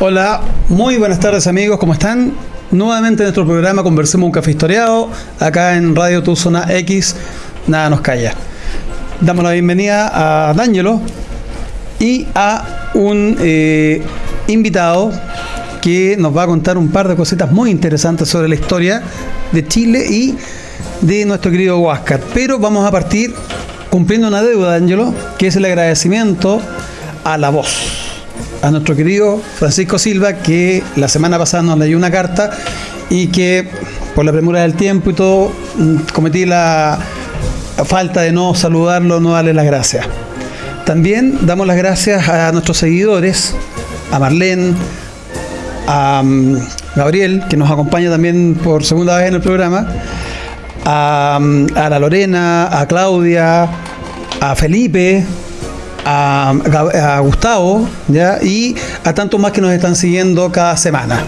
Hola, muy buenas tardes amigos, ¿cómo están? Nuevamente en nuestro programa Conversemos un Café Historiado, acá en Radio Tu Zona X, nada nos calla. Damos la bienvenida a D'Angelo y a un eh, invitado que nos va a contar un par de cositas muy interesantes sobre la historia de Chile y de nuestro querido Huáscar. Pero vamos a partir cumpliendo una deuda, D'Angelo, que es el agradecimiento a la voz a nuestro querido Francisco Silva, que la semana pasada nos leyó una carta y que por la premura del tiempo y todo, mm, cometí la falta de no saludarlo, no darle las gracias. También damos las gracias a nuestros seguidores, a Marlene, a mm, Gabriel, que nos acompaña también por segunda vez en el programa, a, mm, a la Lorena, a Claudia, a Felipe, a, Gustavo ¿ya? y a tantos más que nos están siguiendo cada semana.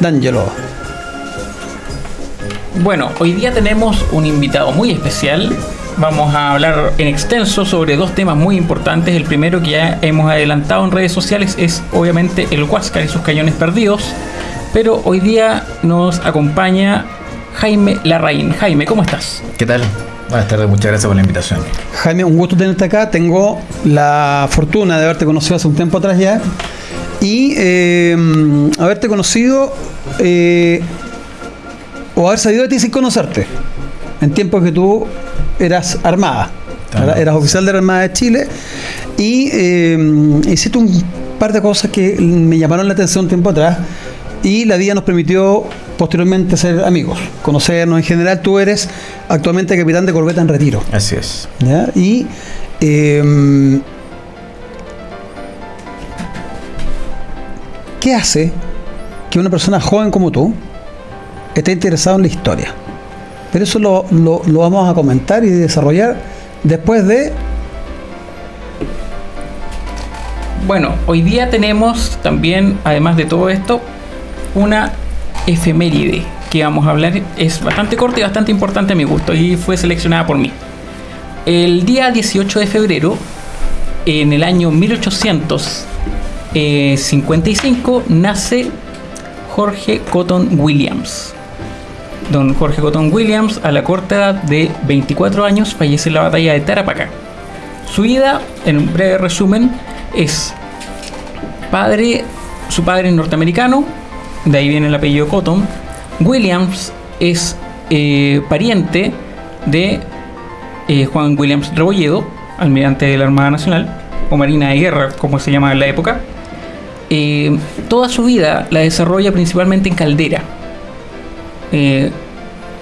D'Angelo. Bueno, hoy día tenemos un invitado muy especial. Vamos a hablar en extenso sobre dos temas muy importantes. El primero que ya hemos adelantado en redes sociales es obviamente el Huáscar y sus cañones perdidos. Pero hoy día nos acompaña Jaime Larraín. Jaime, ¿cómo estás? ¿Qué tal? Buenas tardes, muchas gracias por la invitación. Jaime, un gusto tenerte acá. Tengo la fortuna de haberte conocido hace un tiempo atrás ya y eh, haberte conocido eh, o haber salido de ti sin conocerte en tiempos que tú eras armada. Eras oficial de la Armada de Chile y eh, hiciste un par de cosas que me llamaron la atención un tiempo atrás y la vida nos permitió posteriormente ser amigos, conocernos. En general, tú eres actualmente capitán de corbeta en retiro. Así es. Y em, ¿qué hace que una persona joven como tú esté interesada en la historia? Pero eso lo, lo vamos a comentar y desarrollar después de bueno, hoy día tenemos también, además de todo esto, una efeméride que vamos a hablar es bastante corta y bastante importante a mi gusto y fue seleccionada por mí. El día 18 de febrero, en el año 1855, nace Jorge Cotton Williams. Don Jorge Cotton Williams, a la corta edad de 24 años, fallece en la batalla de Tarapacá. Su vida, en un breve resumen, es padre, su padre es norteamericano, de ahí viene el apellido Cotton. Williams es eh, pariente de eh, Juan Williams Rebolledo, almirante de la Armada Nacional, o Marina de Guerra, como se llama en la época. Eh, toda su vida la desarrolla principalmente en Caldera.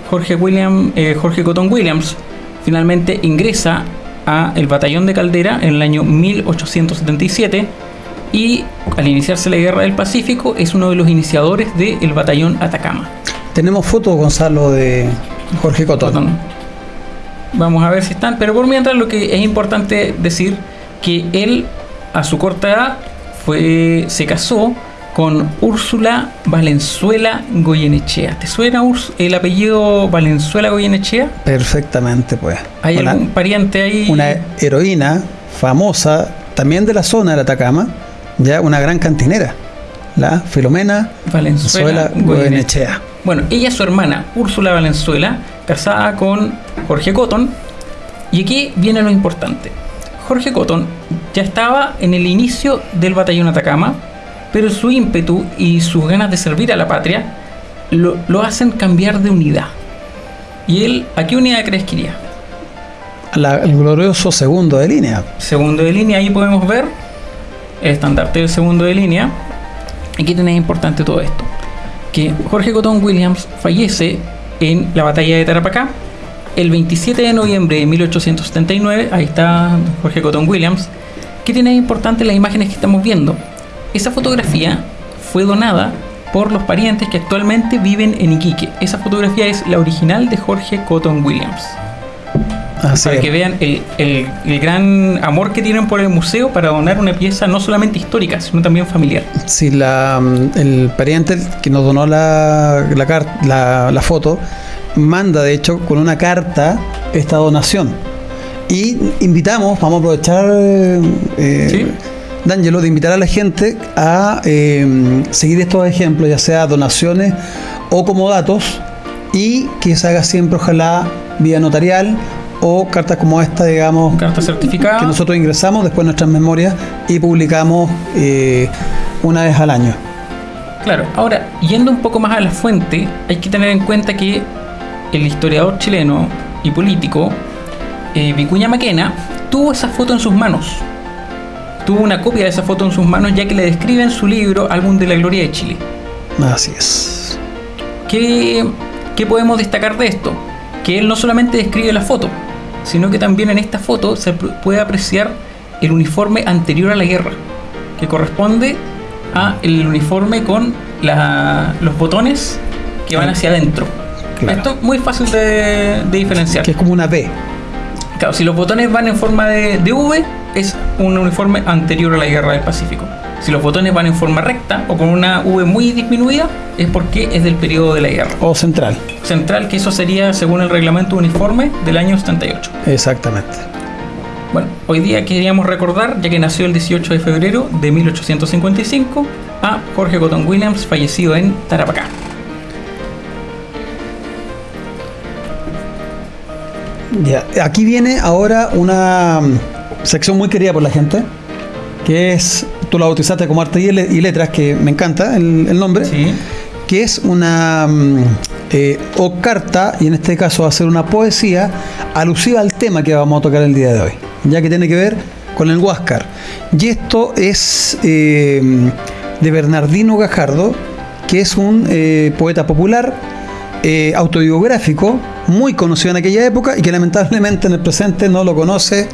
Jorge, William, Jorge Cotton Williams finalmente ingresa a el batallón de Caldera en el año 1877 y al iniciarse la Guerra del Pacífico es uno de los iniciadores del batallón Atacama. Tenemos fotos, Gonzalo, de Jorge Cotón. Vamos a ver si están, pero por mientras lo que es importante decir que él a su corta edad fue, se casó con Úrsula Valenzuela Goyenechea. ¿Te suena el apellido Valenzuela Goyenechea? Perfectamente, pues. ¿Hay algún pariente ahí? Una heroína famosa, también de la zona del Atacama, ya una gran cantinera, la Filomena Valenzuela Goyenechea. Bueno, ella es su hermana, Úrsula Valenzuela, casada con Jorge Cotton. Y aquí viene lo importante. Jorge Cotton ya estaba en el inicio del batallón Atacama, pero su ímpetu y sus ganas de servir a la patria lo, hacen cambiar de unidad. ¿Y él a qué unidad crees que iría? el glorioso segundo de línea. Segundo de línea, ahí podemos ver el estandarte del segundo de línea. ¿Y qué tiene importante todo esto? Que Jorge Cotton Williams fallece en la batalla de Tarapacá el 27 de noviembre de 1879. Ahí está Jorge Cotton Williams. ¿Qué tiene importante las imágenes que estamos viendo? Esa fotografía fue donada por los parientes que actualmente viven en Iquique. Esa fotografía es la original de Jorge Cotton Williams para que vean el, gran amor que tienen por el museo para donar una pieza no solamente histórica, sino también familiar. Sí, la, el pariente que nos donó la, la, la, foto manda, de hecho, con una carta esta donación. Y invitamos, vamos a aprovechar, eh, Sí. D'Angelo, de invitar a la gente a eh, seguir estos ejemplos, ya sea donaciones o como datos, y que se haga siempre, ojalá, vía notarial o cartas como esta, digamos, Carta certificada. que nosotros ingresamos después nuestras memorias y publicamos eh, una vez al año. Claro, ahora, yendo un poco más a la fuente, hay que tener en cuenta que el historiador chileno y político eh, Vicuña Maquena tuvo esa foto en sus manos. Tuvo una copia de esa foto en sus manos ya que le describe en su libro Álbum de la Gloria de Chile. Así es. ¿Qué, qué podemos destacar de esto? Que él no solamente describe la foto, sino que también en esta foto se puede apreciar el uniforme anterior a la guerra, que corresponde a el uniforme con la- los botones que van hacia adentro. Claro. Esto es muy fácil de, de diferenciar. Que es como una B. Claro, si los botones van en forma de, de V, es un uniforme anterior a la guerra del Pacífico. Si los botones van en forma recta o con una V muy disminuida, es porque es del periodo de la guerra O central. central, que eso sería según el reglamento uniforme del año 78. Exactamente. Bueno, hoy día queríamos recordar, ya que nació el 18 de febrero de 1855, a Jorge Cotton Williams, fallecido en Tarapacá. Ya, aquí viene ahora una mm, sección muy querida por la gente, que es, tú la bautizaste como arte y le- y letras, que me encanta el, el nombre, Sí. que es una mm, eh, o carta, y en este caso va a ser una poesía alusiva al tema que vamos a tocar el día de hoy, ya que tiene que ver con el Huáscar. Y esto es eh, de Bernardino Gajardo, que es un eh, poeta popular, autobiográfico, muy conocido en aquella época y que lamentablemente en el presente no lo conoce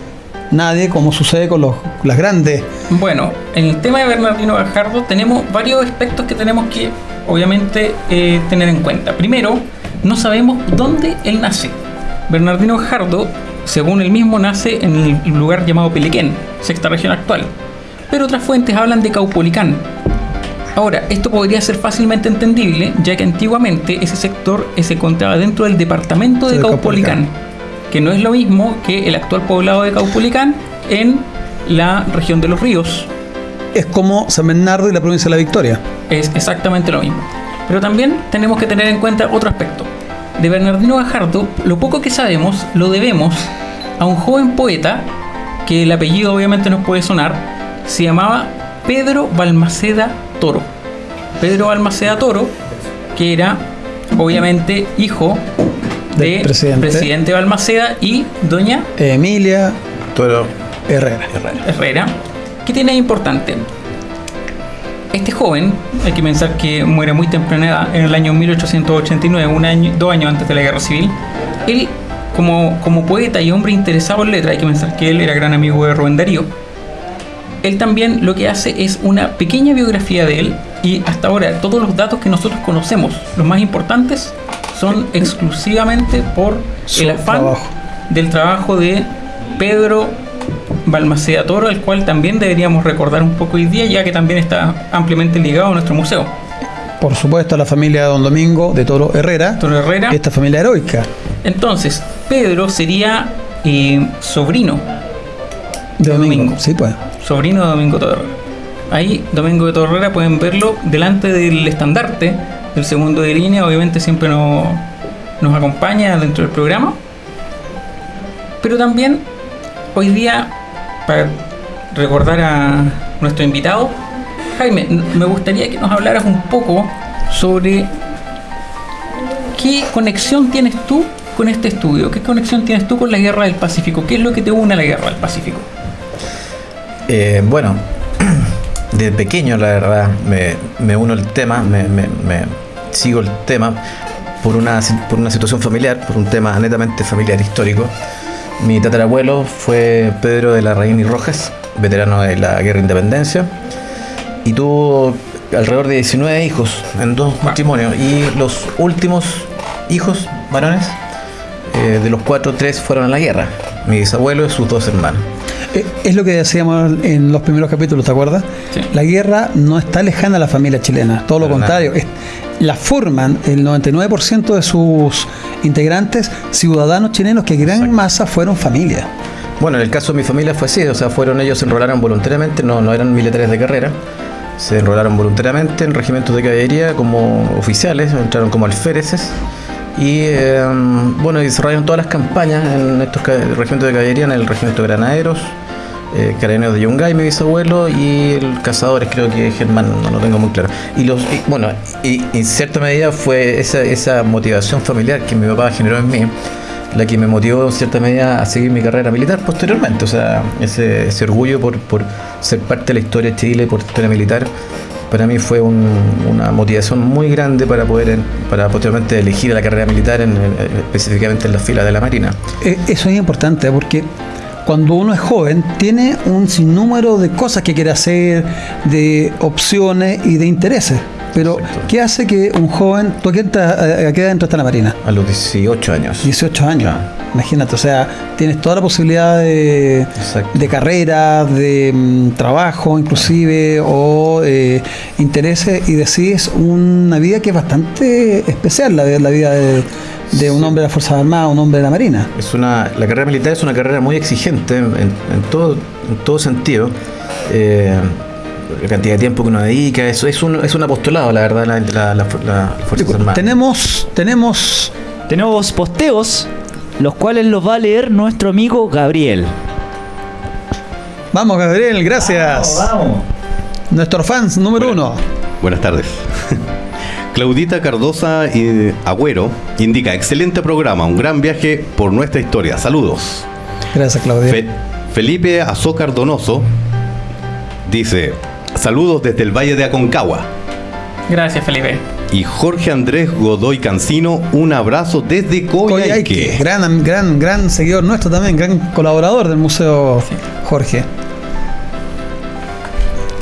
nadie, como sucede con los, las grandes. Bueno, en el tema de Bernardino Gajardo tenemos varios aspectos que tenemos que obviamente eh, tener en cuenta. Primero, no sabemos dónde él nace. Bernardino Gajardo, según él mismo, nace en el lugar llamado Pelequén, sexta región actual. Pero otras fuentes hablan de Caupolicán. Ahora, esto podría ser fácilmente entendible, ya que antiguamente ese sector se encontraba dentro del departamento de Caupolicán, que no es lo mismo que el actual poblado de Caupolicán en la región de los ríos. Es como San Bernardo y la provincia de la Victoria. Es exactamente lo mismo. Pero también tenemos que tener en cuenta otro aspecto. De Bernardino Gajardo, lo poco que sabemos lo debemos a un joven poeta, que el apellido obviamente nos puede sonar, se llamaba Pedro Balmaceda Toro. Pedro Balmaceda Toro, que era obviamente hijo Del de presidente. presidente Balmaceda y doña Emilia Toro Herrera. Herrera. Herrera. ¿Qué tiene de importante? Este joven, hay que pensar que muere muy temprana edad, en el año 1889, un año, dos años antes de la guerra civil. Él, como, como poeta y hombre interesado en letras, hay que pensar que él era gran amigo de Rubén Darío. Él también lo que hace es una pequeña biografía de él y hasta ahora todos los datos que nosotros conocemos, los más importantes, son exclusivamente por Su el afán trabajo. del trabajo de Pedro Balmaceda Toro, el cual también deberíamos recordar un poco hoy día, ya que también está ampliamente ligado a nuestro museo. Por supuesto, a la familia de Don Domingo de Toro Herrera. Toro Herrera. Esta familia heroica Entonces, Pedro sería eh, sobrino, de Domingo. Domingo. Sí, pues. sobrino de Domingo Toro Herrera. Ahí, Domingo de Toro Herrera, pueden verlo delante del estandarte del segundo de línea, obviamente siempre nos, nos acompaña dentro del programa. Pero también, hoy día, para recordar a nuestro invitado, Jaime, me gustaría que nos hablaras un poco sobre qué conexión tienes tú con este estudio, qué conexión tienes tú con la guerra del Pacífico, qué es lo que te une a la guerra del Pacífico. Eh, bueno, de pequeño la verdad me, me uno al tema, me, me- me sigo el tema por una, por una situación familiar, por un tema netamente familiar histórico. Mi tatarabuelo fue Pedro de la Reina y Rojas, veterano de la Guerra de Independencia, y tuvo alrededor de 19 hijos en dos matrimonios, y los últimos hijos varones, eh, de los cuatro, tres fueron a la guerra, mi bisabuelo y sus dos hermanos. Eh, Es lo que decíamos en los primeros capítulos, ¿te acuerdas? Sí. La guerra no está lejana a la familia chilena, todo lo contrario. es- la forman el 99% de sus integrantes ciudadanos chilenos que en gran Exacto. masa fueron familia. Bueno, en el caso de mi familia fue así, o sea, fueron ellos se enrolaron voluntariamente, no, no eran militares de carrera, se enrolaron voluntariamente en regimientos de caballería como oficiales, entraron como alféreces y eh, bueno, desarrollaron todas las campañas en estos regimientos de caballería, en el regimiento de granaderos, eh, carabineros de Yungay, mi bisabuelo, y el cazadores, creo que Germán, no lo tengo muy claro. Y los, y, bueno, y, en cierta medida fue esa, esa motivación familiar que mi papá generó en mí, la que me motivó en cierta medida a seguir mi carrera militar posteriormente. O sea, ese, ese orgullo por, por ser parte de la historia de Chile, por historia militar, para mí fue un- una motivación muy grande para poder, para posteriormente elegir la carrera militar, en, en- específicamente en la fila de la Marina. Eh, Eso es importante porque cuando uno es joven tiene un sinnúmero de cosas que quiere hacer, de opciones y de intereses. Pero, Exacto. ¿qué hace que un joven, tú a qué, edad- a qué edad entraste a la Marina? A los 18 años. 18 años. Claro. Imagínate, o sea, tienes toda la posibilidad de, de carrera, de mm, trabajo inclusive, o eh, intereses, y decides una vida que es bastante especial, la, la vida de, de un hombre de las Fuerzas Armadas, un hombre de la Marina. Es una, la carrera militar es una carrera muy exigente en, en todo, en todo sentido. Eh, la cantidad de tiempo que uno dedica, eso es un, es un apostolado, la verdad, la, la, la- la Fuerzas Armadas. Tenemos, tenemos Tenemos posteos, los cuales los va a leer nuestro amigo Gabriel. Vamos, Gabriel, gracias. Vamos. Nuestro fans número uno. Buenas tardes. Claudita Cardosa eh, Agüero indica, excelente programa, un gran viaje por nuestra historia. Saludos. Gracias, Claudia. Fe- Felipe Azócar Donoso dice, saludos desde el Valle de Aconcagua. Gracias, Felipe. Y Jorge Andrés Godoy Cancino, un abrazo desde Coyhaique, Coyhaique. gran, gran, gran seguidor nuestro también, gran colaborador del museo Jorge.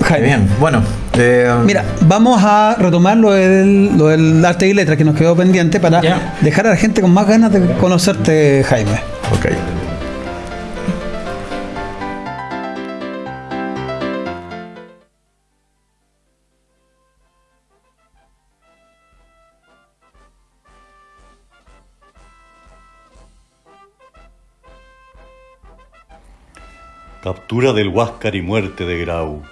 Jaime. Bien, bueno. eh, Mira, vamos a retomar lo del, lo del arte y letras que nos quedó pendiente para dejar a la gente con más ganas de conocerte, Jaime. ok. Captura del Huáscar y muerte de Grau.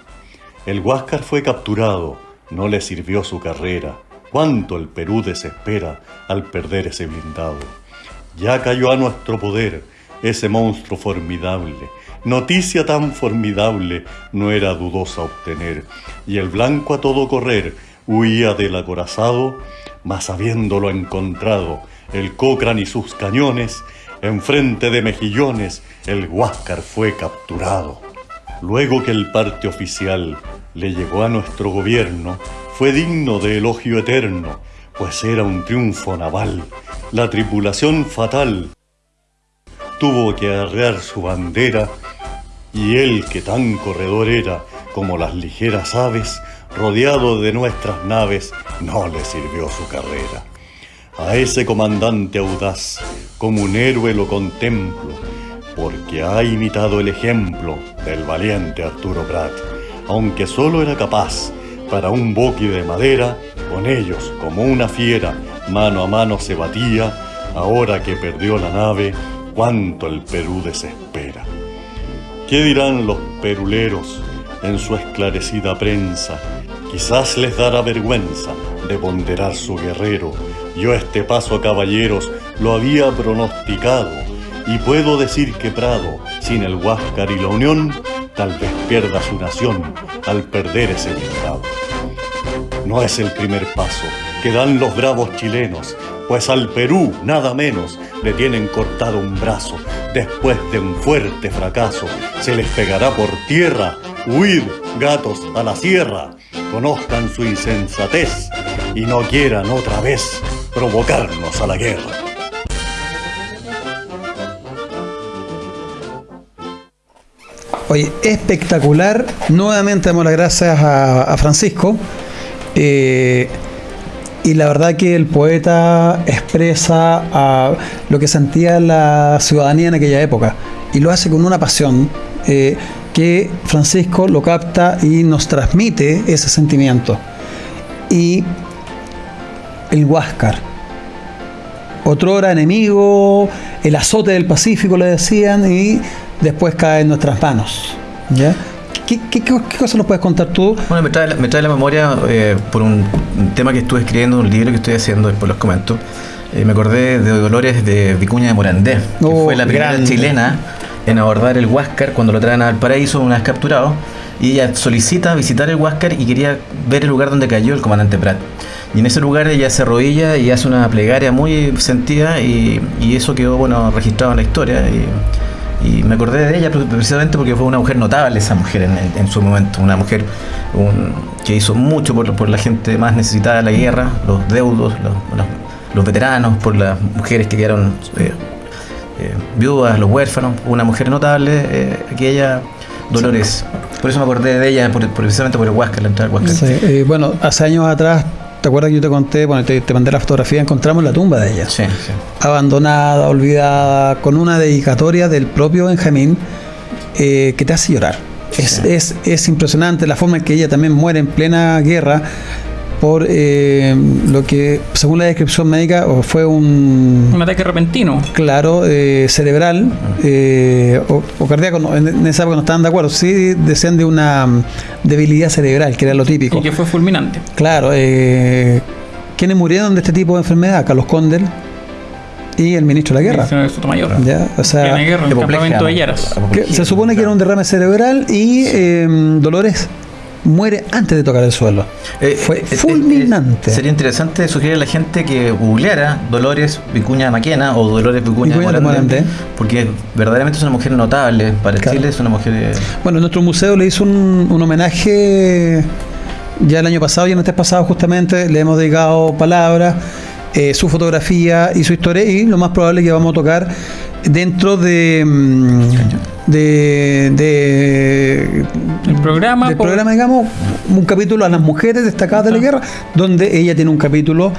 El Huáscar fue capturado, no le sirvió su carrera. Cuánto el Perú desespera al perder ese blindado. Ya cayó a nuestro poder ese monstruo formidable. Noticia tan formidable no era dudosa obtener. Y el blanco a todo correr huía del acorazado, mas habiéndolo encontrado, el Cochrane y sus cañones, enfrente de mejillones, el Huáscar fue capturado. Luego que el parte oficial le llegó a nuestro gobierno, fue digno de elogio eterno, pues era un triunfo naval. La tripulación fatal tuvo que arrear su bandera, y él que tan corredor era como las ligeras aves, rodeado de nuestras naves, no le sirvió su carrera. A ese comandante audaz, como un héroe lo contemplo, porque ha imitado el ejemplo del valiente Arturo Prat, aunque solo era capaz para un boqui de madera, con ellos como una fiera, mano a mano se batía, ahora que perdió la nave, cuánto el Perú desespera. ¿Qué dirán los peruleros en su esclarecida prensa? Quizás les dará vergüenza de ponderar su guerrero. Yo este paso caballeros lo había pronosticado y puedo decir que Prado, sin el Huáscar y la Unión, tal vez pierda su nación al perder ese blindado. No es el primer paso que dan los bravos chilenos, pues al Perú nada menos le tienen cortado un brazo. Después de un fuerte fracaso, se les pegará por tierra. Huid, gatos, a la sierra. Conozcan su insensatez y no quieran otra vez provocarnos a la guerra. Oye, espectacular. Nuevamente damos las gracias a, Francisco. Eh, y la verdad que el poeta expresa ah, lo que sentía la ciudadanía en aquella época. Y lo hace con una pasión eh, que Francisco lo capta y nos transmite ese sentimiento. Y el Huáscar. otrora enemigo, el azote del Pacífico le decían, y después cae en nuestras manos. ¿ya? ¿Qué, qué, qué, qué cosa nos puedes contar tú? Bueno, me trae, la- me trae la memoria eh, por un, un tema que estuve escribiendo, un libro que estoy haciendo, después los comento. Eh, me acordé de Dolores de Vicuña de Morandé, que Oh, fue la primera grande. chilena en abordar el Huáscar cuando lo traen al paraíso una vez capturado. Y ella solicita visitar el Huáscar y quería ver el lugar donde cayó el comandante Prat. Y en ese lugar ella se arrodilla y hace una plegaria muy sentida y, y eso quedó bueno registrado en la historia. Y, y me acordé de ella pre- precisamente porque fue una mujer notable esa mujer en, en- su momento, una mujer un- que hizo mucho por, por la gente más necesitada de la guerra, los deudos, los, los- los veteranos, por las mujeres que quedaron eh, eh, viudas, los huérfanos, una mujer notable, eh, aquella Dolores. Por eso me acordé de ella, por- por- precisamente por el Huáscar, la entrada al Huáscar. Sí, eh, bueno, hace años atrás, ¿te acuerdas que yo te conté, bueno, te, te mandé la fotografía, encontramos la tumba de ella. Sí, sí. abandonada, olvidada, con una dedicatoria del propio Benjamín eh, que te hace llorar. Es, Sí. es, es impresionante la forma en que ella también muere en plena guerra por eh, lo que, según la descripción médica, fue un, Un ataque repentino. claro, eh, cerebral eh, o, o cardíaco, no, en, esa época no estaban de acuerdo, sí decían de una mm, debilidad cerebral, que era lo típico. Y que fue fulminante. Claro, eh, ¿quiénes murieron de este tipo de enfermedad? Carlos Condel y el ministro de la guerra. Señor Sotomayor. Ya, o sea, guerra, en el campamento de. Yaras. se supone que era un derrame cerebral y eh, Dolores muere antes de tocar el suelo. Eh, Fue eh, eh, fulminante. eh, sería interesante sugerir a la gente que googleara Dolores Vicuña Maquena o Dolores Vicuña, Vicuña de Morandé. porque verdaderamente es una mujer notable para Claro. Chile, es una mujer... Bueno, nuestro museo le hizo un, un homenaje ya el año pasado y en este pasado justamente le hemos dedicado palabras, su fotografía y su historia y lo más probable es que vamos a tocar dentro de mm, de, de El programa. del por- programa, digamos, un capítulo a las mujeres destacadas de la guerra, donde ella tiene un capítulo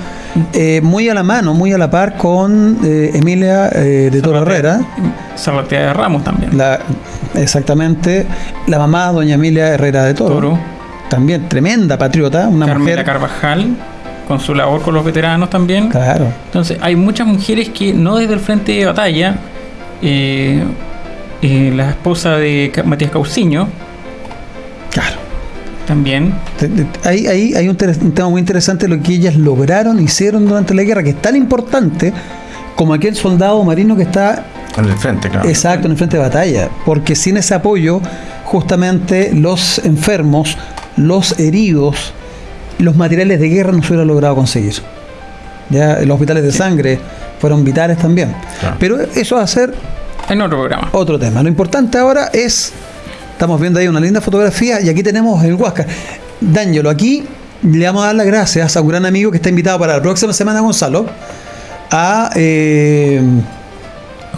eh, muy a la mano, muy a la par con eh, Emilia eh, de Toro Herrera, Zarratea de Ramos también. la, exactamente, la mamá, doña Emilia Herrera de Toro, Toro. también tremenda patriota, una Carmela mujer. Carvajal, con su labor con los veteranos también. Claro, Entonces, hay muchas mujeres que no desde el frente de batalla, eh, eh, la esposa de Matías Cauciño claro. también, Ahí, ahí hay un, tema muy interesante lo que ellas lograron, hicieron durante la guerra, que es tan importante como aquel soldado marino que está en el frente, claro. Exacto, en el frente de batalla. Porque sin ese apoyo, justamente los enfermos, los heridos, los materiales de guerra no se hubiera logrado conseguir. Ya los hospitales de sangre fueron vitales también. Claro. Pero eso va a ser en otro programa. otro tema. Lo importante ahora es, estamos viendo ahí una linda fotografía y aquí tenemos el Huáscar. D'Angelo, aquí le vamos a dar las gracias a un gran amigo que está invitado para la próxima semana, Gonzalo, a eh,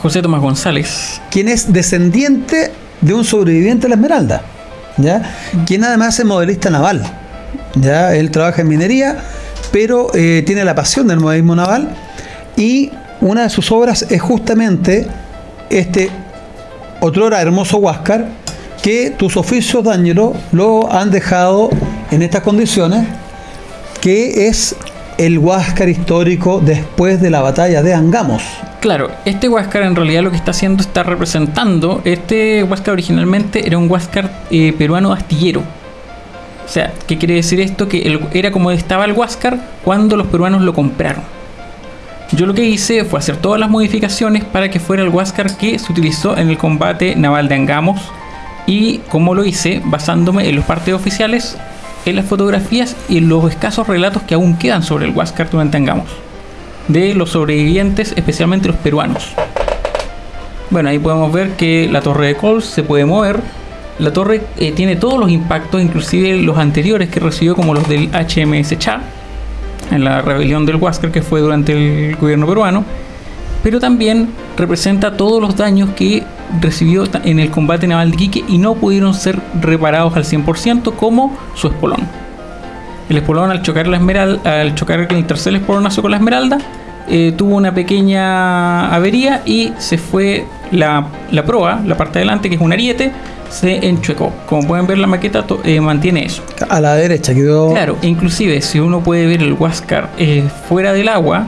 José Tomás González. quien es descendiente de un sobreviviente de la Esmeralda, ¿ya? quien además es modelista naval. ¿ya? Él trabaja en minería, pero eh, tiene la pasión del modelismo naval y una de sus obras es justamente este otrora hermoso Huáscar que tus oficios, D'Angelo, lo han dejado en estas condiciones, que es el Huáscar histórico después de la batalla de Angamos. Claro, este Huáscar en realidad lo que está haciendo está representando. Este Huáscar originalmente era un Huáscar eh, peruano astillero. O sea, ¿qué quiere decir esto? Que era como estaba el Huáscar cuando los peruanos lo compraron. Yo lo que hice fue hacer todas las modificaciones para que fuera el Huáscar que se utilizó en el combate naval de Angamos. Y como lo hice, basándome en los partes oficiales, en las fotografías y en los escasos relatos que aún quedan sobre el Huáscar durante Angamos de los sobrevivientes, especialmente los peruanos. Bueno, ahí podemos ver que la torre de Coles se puede mover. La torre eh, tiene todos los impactos, inclusive los anteriores que recibió, como los del HMS Cha, en la rebelión del Huáscar que fue durante el gobierno peruano. Pero también representa todos los daños que recibió en el combate naval de Iquique y no pudieron ser reparados al 100% como su espolón. El espolón al chocar la esmeralda, al chocar el tercer espolonazo con la esmeralda, eh, tuvo una pequeña avería y se fue la, la proa, la parte de adelante, que es un ariete, se enchuecó. Como pueden ver la maqueta eh, mantiene eso. A la derecha quedó... Claro, inclusive si uno puede ver el Huáscar eh, fuera del agua,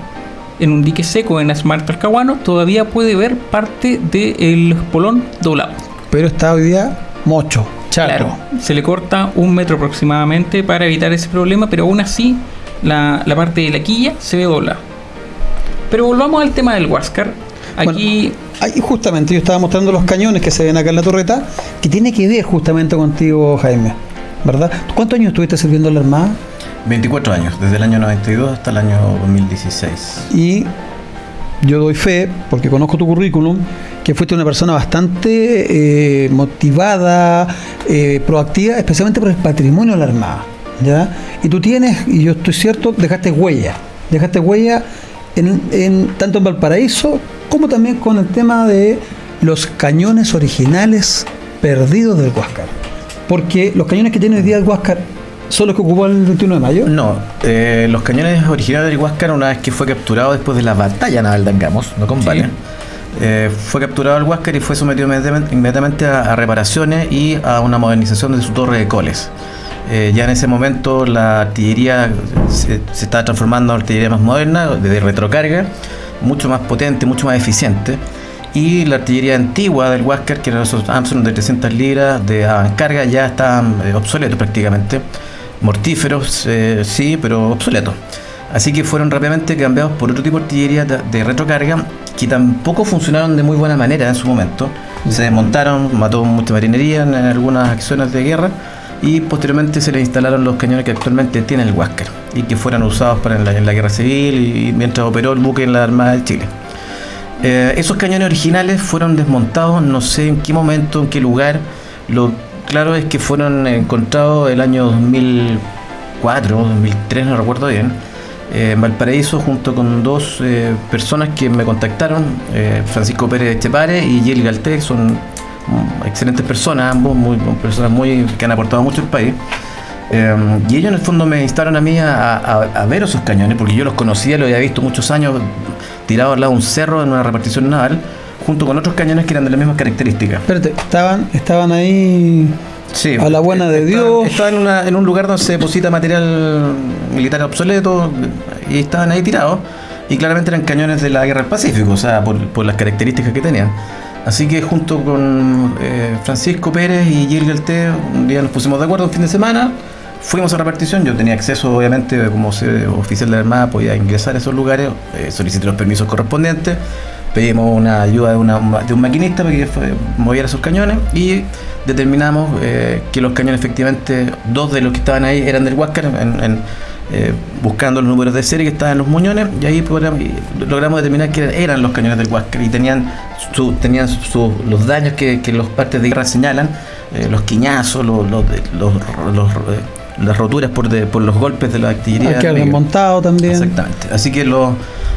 en un dique seco en Asmar Talcahuano, todavía puede ver parte del espolón doblado. Pero está hoy día mocho, chato. Claro, se le corta un metro aproximadamente para evitar ese problema, pero aún así la, la parte de la quilla se ve doblada. Pero volvamos al tema del Huáscar. Aquí, Ahí justamente yo estaba mostrando los cañones que se ven acá en la torreta, que tiene que ver justamente contigo, Jaime. ¿Verdad? ¿Cuántos años estuviste sirviendo en la Armada? 24 años, desde el año 92 hasta el año 2016. Y yo doy fe, porque conozco tu currículum, que fuiste una persona bastante eh, motivada, eh, proactiva, especialmente por el patrimonio de la Armada. ¿ya? Y tú tienes, y yo estoy cierto, dejaste huella. Dejaste huella en, en- tanto en Valparaíso como también con el tema de los cañones originales perdidos del Huáscar. Porque los cañones que tiene hoy día el Huáscar son los que ocupó el 21 de mayo. No, eh, los cañones originales del Huáscar, una vez que fue capturado después de la batalla naval de Angamos, no combate, Sí. eh, fue capturado el Huáscar y fue sometido inmediatamente, a, a reparaciones y a una modernización de su torre de coles. Eh, ya en ese momento la artillería se, se estaba transformando en artillería más moderna, de retrocarga, mucho más potente, mucho más eficiente. Y la artillería antigua del Huáscar, que eran esos Armstrong de 300 libras de carga, ya estaban eh, obsoletos prácticamente. Mortíferos, eh, sí, pero obsoletos. Así que fueron rápidamente cambiados por otro tipo de artillería de, retrocarga que tampoco funcionaron de muy buena manera en su momento. Se desmontaron, mató mucha marinería en algunas acciones de guerra y posteriormente se le instalaron los cañones que actualmente tiene el Huáscar y que fueron usados para en la, en la guerra civil y mientras operó el buque en la Armada de Chile. Eh, esos cañones originales fueron desmontados, no sé en qué momento, en qué lugar. Lo claro es que fueron encontrados el año 2004, 2003, no recuerdo bien, eh, en Valparaíso, junto con dos eh, personas que me contactaron, eh, Francisco Pérez Chepare y Yel Galté, son excelentes personas, ambos, muy, personas muy, que han aportado mucho al país. Eh, y ellos en el fondo me instaron a mí a, a- a ver esos cañones, porque yo los conocía, los había visto muchos años tirados al lado de un cerro en una repartición naval, junto con otros cañones que eran de las mismas características. Espérate, estaban, estaban ahí Sí, A la buena de Dios. Estaban en, una- en un lugar donde se deposita material militar obsoleto y estaban ahí tirados. Y claramente eran cañones de la guerra del Pacífico, o sea, por, por las características que tenían. Así que junto con eh, Francisco Pérez y Gil Galté, un día nos pusimos de acuerdo un fin de semana, fuimos a repartición. Yo tenía acceso, obviamente, como oficial de la Armada, podía ingresar a esos lugares, eh, solicité los permisos correspondientes pedimos una ayuda de, una- de un maquinista para que moviera esos cañones y determinamos eh, que los cañones efectivamente, dos de los que estaban ahí eran del Huáscar, en, eh, buscando los números de serie que estaban en los muñones y ahí y logramos determinar que eran, eran los cañones del Huáscar y tenían, su- tenían su- los daños que, que los partes de guerra señalan, eh, los quiñazos, los, los, los- los- eh, las roturas por, de- por los golpes de la artillería. Hay que enemiga. montado también. Exactamente. Así que los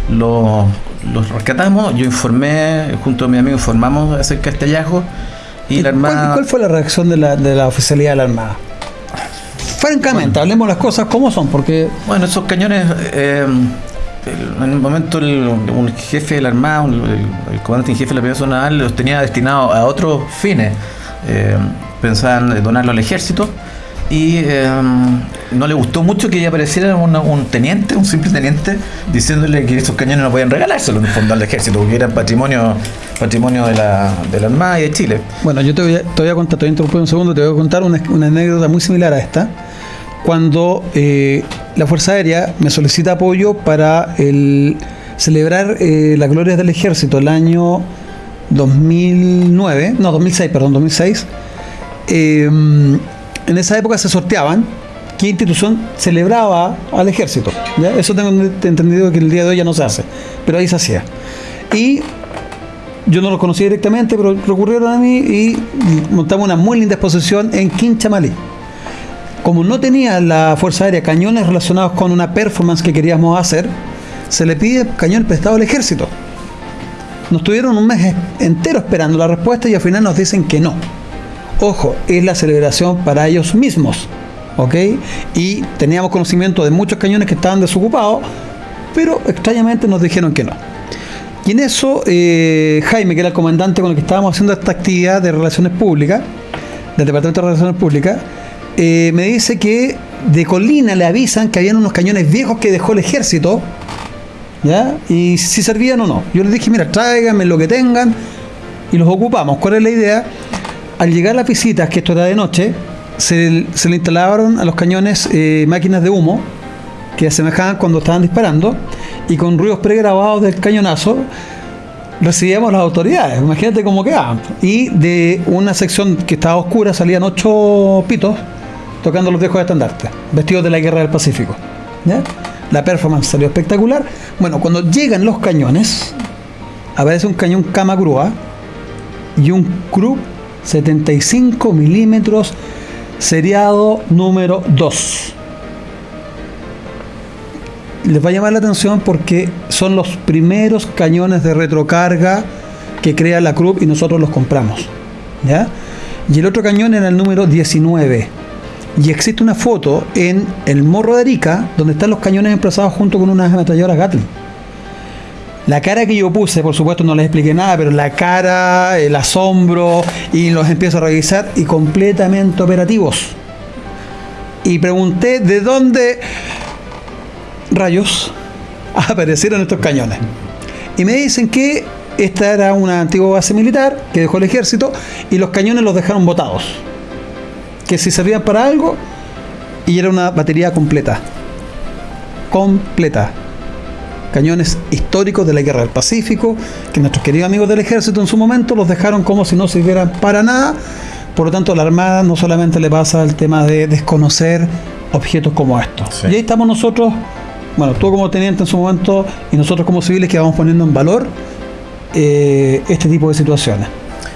lo, los rescatamos. Yo informé, junto a mi amigo, informamos acerca de este hallazgo. Y la ¿Cuál- Armada. ¿Cuál, fue la reacción de la, de la oficialidad de la Armada? Francamente, hablemos las cosas como son, porque Bueno, esos cañones. eh, en un momento, el, un jefe de la Armada, un- el, el comandante en jefe de la Primera Naval, los tenía destinados a otros fines. Eh, pensaban donarlo al ejército. Y eh, no le gustó mucho que apareciera un teniente, un simple teniente, diciéndole que esos cañones no podían regalárselos en el fondo al ejército, porque eran patrimonio, patrimonio de la, de la Armada y de Chile. Bueno, yo te voy a, te voy a contar, te voy a interrumpir un segundo, te voy a contar una, una anécdota muy similar a esta. Cuando eh, la Fuerza Aérea me solicita apoyo para el, celebrar eh, las glorias del ejército el año 2009, no, 2006, perdón, 2006. eh, en esa época se sorteaban qué institución celebraba al ejército. Eso tengo entendido que el día de hoy ya no se hace, pero ahí se hacía. Y yo no los conocía directamente, pero recurrieron a mí y montamos una muy linda exposición en Quinchamalí. Como no tenía la Fuerza Aérea cañones relacionados con una performance que queríamos hacer, se le pide cañón prestado al ejército. Nos tuvieron un mes entero esperando la respuesta y al final nos dicen que no. Ojo, es la celebración para ellos mismos. ¿Ok? Y teníamos conocimiento de muchos cañones que estaban desocupados, pero extrañamente nos dijeron que no. Y en eso, eh, Jaime, que era el comandante con el que estábamos haciendo esta actividad de relaciones públicas, del Departamento de Relaciones Públicas, eh, me dice que de Colina le avisan que habían unos cañones viejos que dejó el ejército ¿Ya? Y si servían o no. Yo les dije, mira, tráiganme lo que tengan y los ocupamos. ¿Cuál es la idea? Al llegar las visitas, que esto era de noche, se, se le instalaron a los cañones eh, máquinas de humo que asemejaban cuando estaban disparando y con ruidos pregrabados del cañonazo recibíamos las autoridades. Imagínate cómo quedaban. Y de una sección que estaba oscura salían ocho pitos tocando los viejos estandartes, vestidos de la guerra del Pacífico. La performance salió espectacular. Bueno, cuando llegan los cañones, aparece un cañón Kamagrua y un Krupp 75 milímetros seriado número 2. Les va a llamar la atención porque son los primeros cañones de retrocarga que crea la Krupp y nosotros los compramos. ¿ya? Y el otro cañón era el número 19. Y existe una foto en el Morro de Arica donde están los cañones emplazados junto con unas ametralladoras Gatling. La cara que yo puse, por supuesto no les expliqué nada, pero la cara, el asombro, y los empiezo a revisar y completamente operativos. Y pregunté de dónde rayos aparecieron estos cañones. Y me dicen que esta era una antigua base militar que dejó el ejército y los cañones los dejaron botados. Que si servían para algo y era una batería completa. Completa cañones históricos de la guerra del Pacífico, que nuestros queridos amigos del ejército en su momento los dejaron como si no sirvieran para nada. Por lo tanto, a la Armada no solamente le pasa el tema de desconocer objetos como estos. Sí. Y ahí estamos nosotros, bueno, tú como teniente en su momento y nosotros como civiles que vamos poniendo en valor eh, este tipo de situaciones.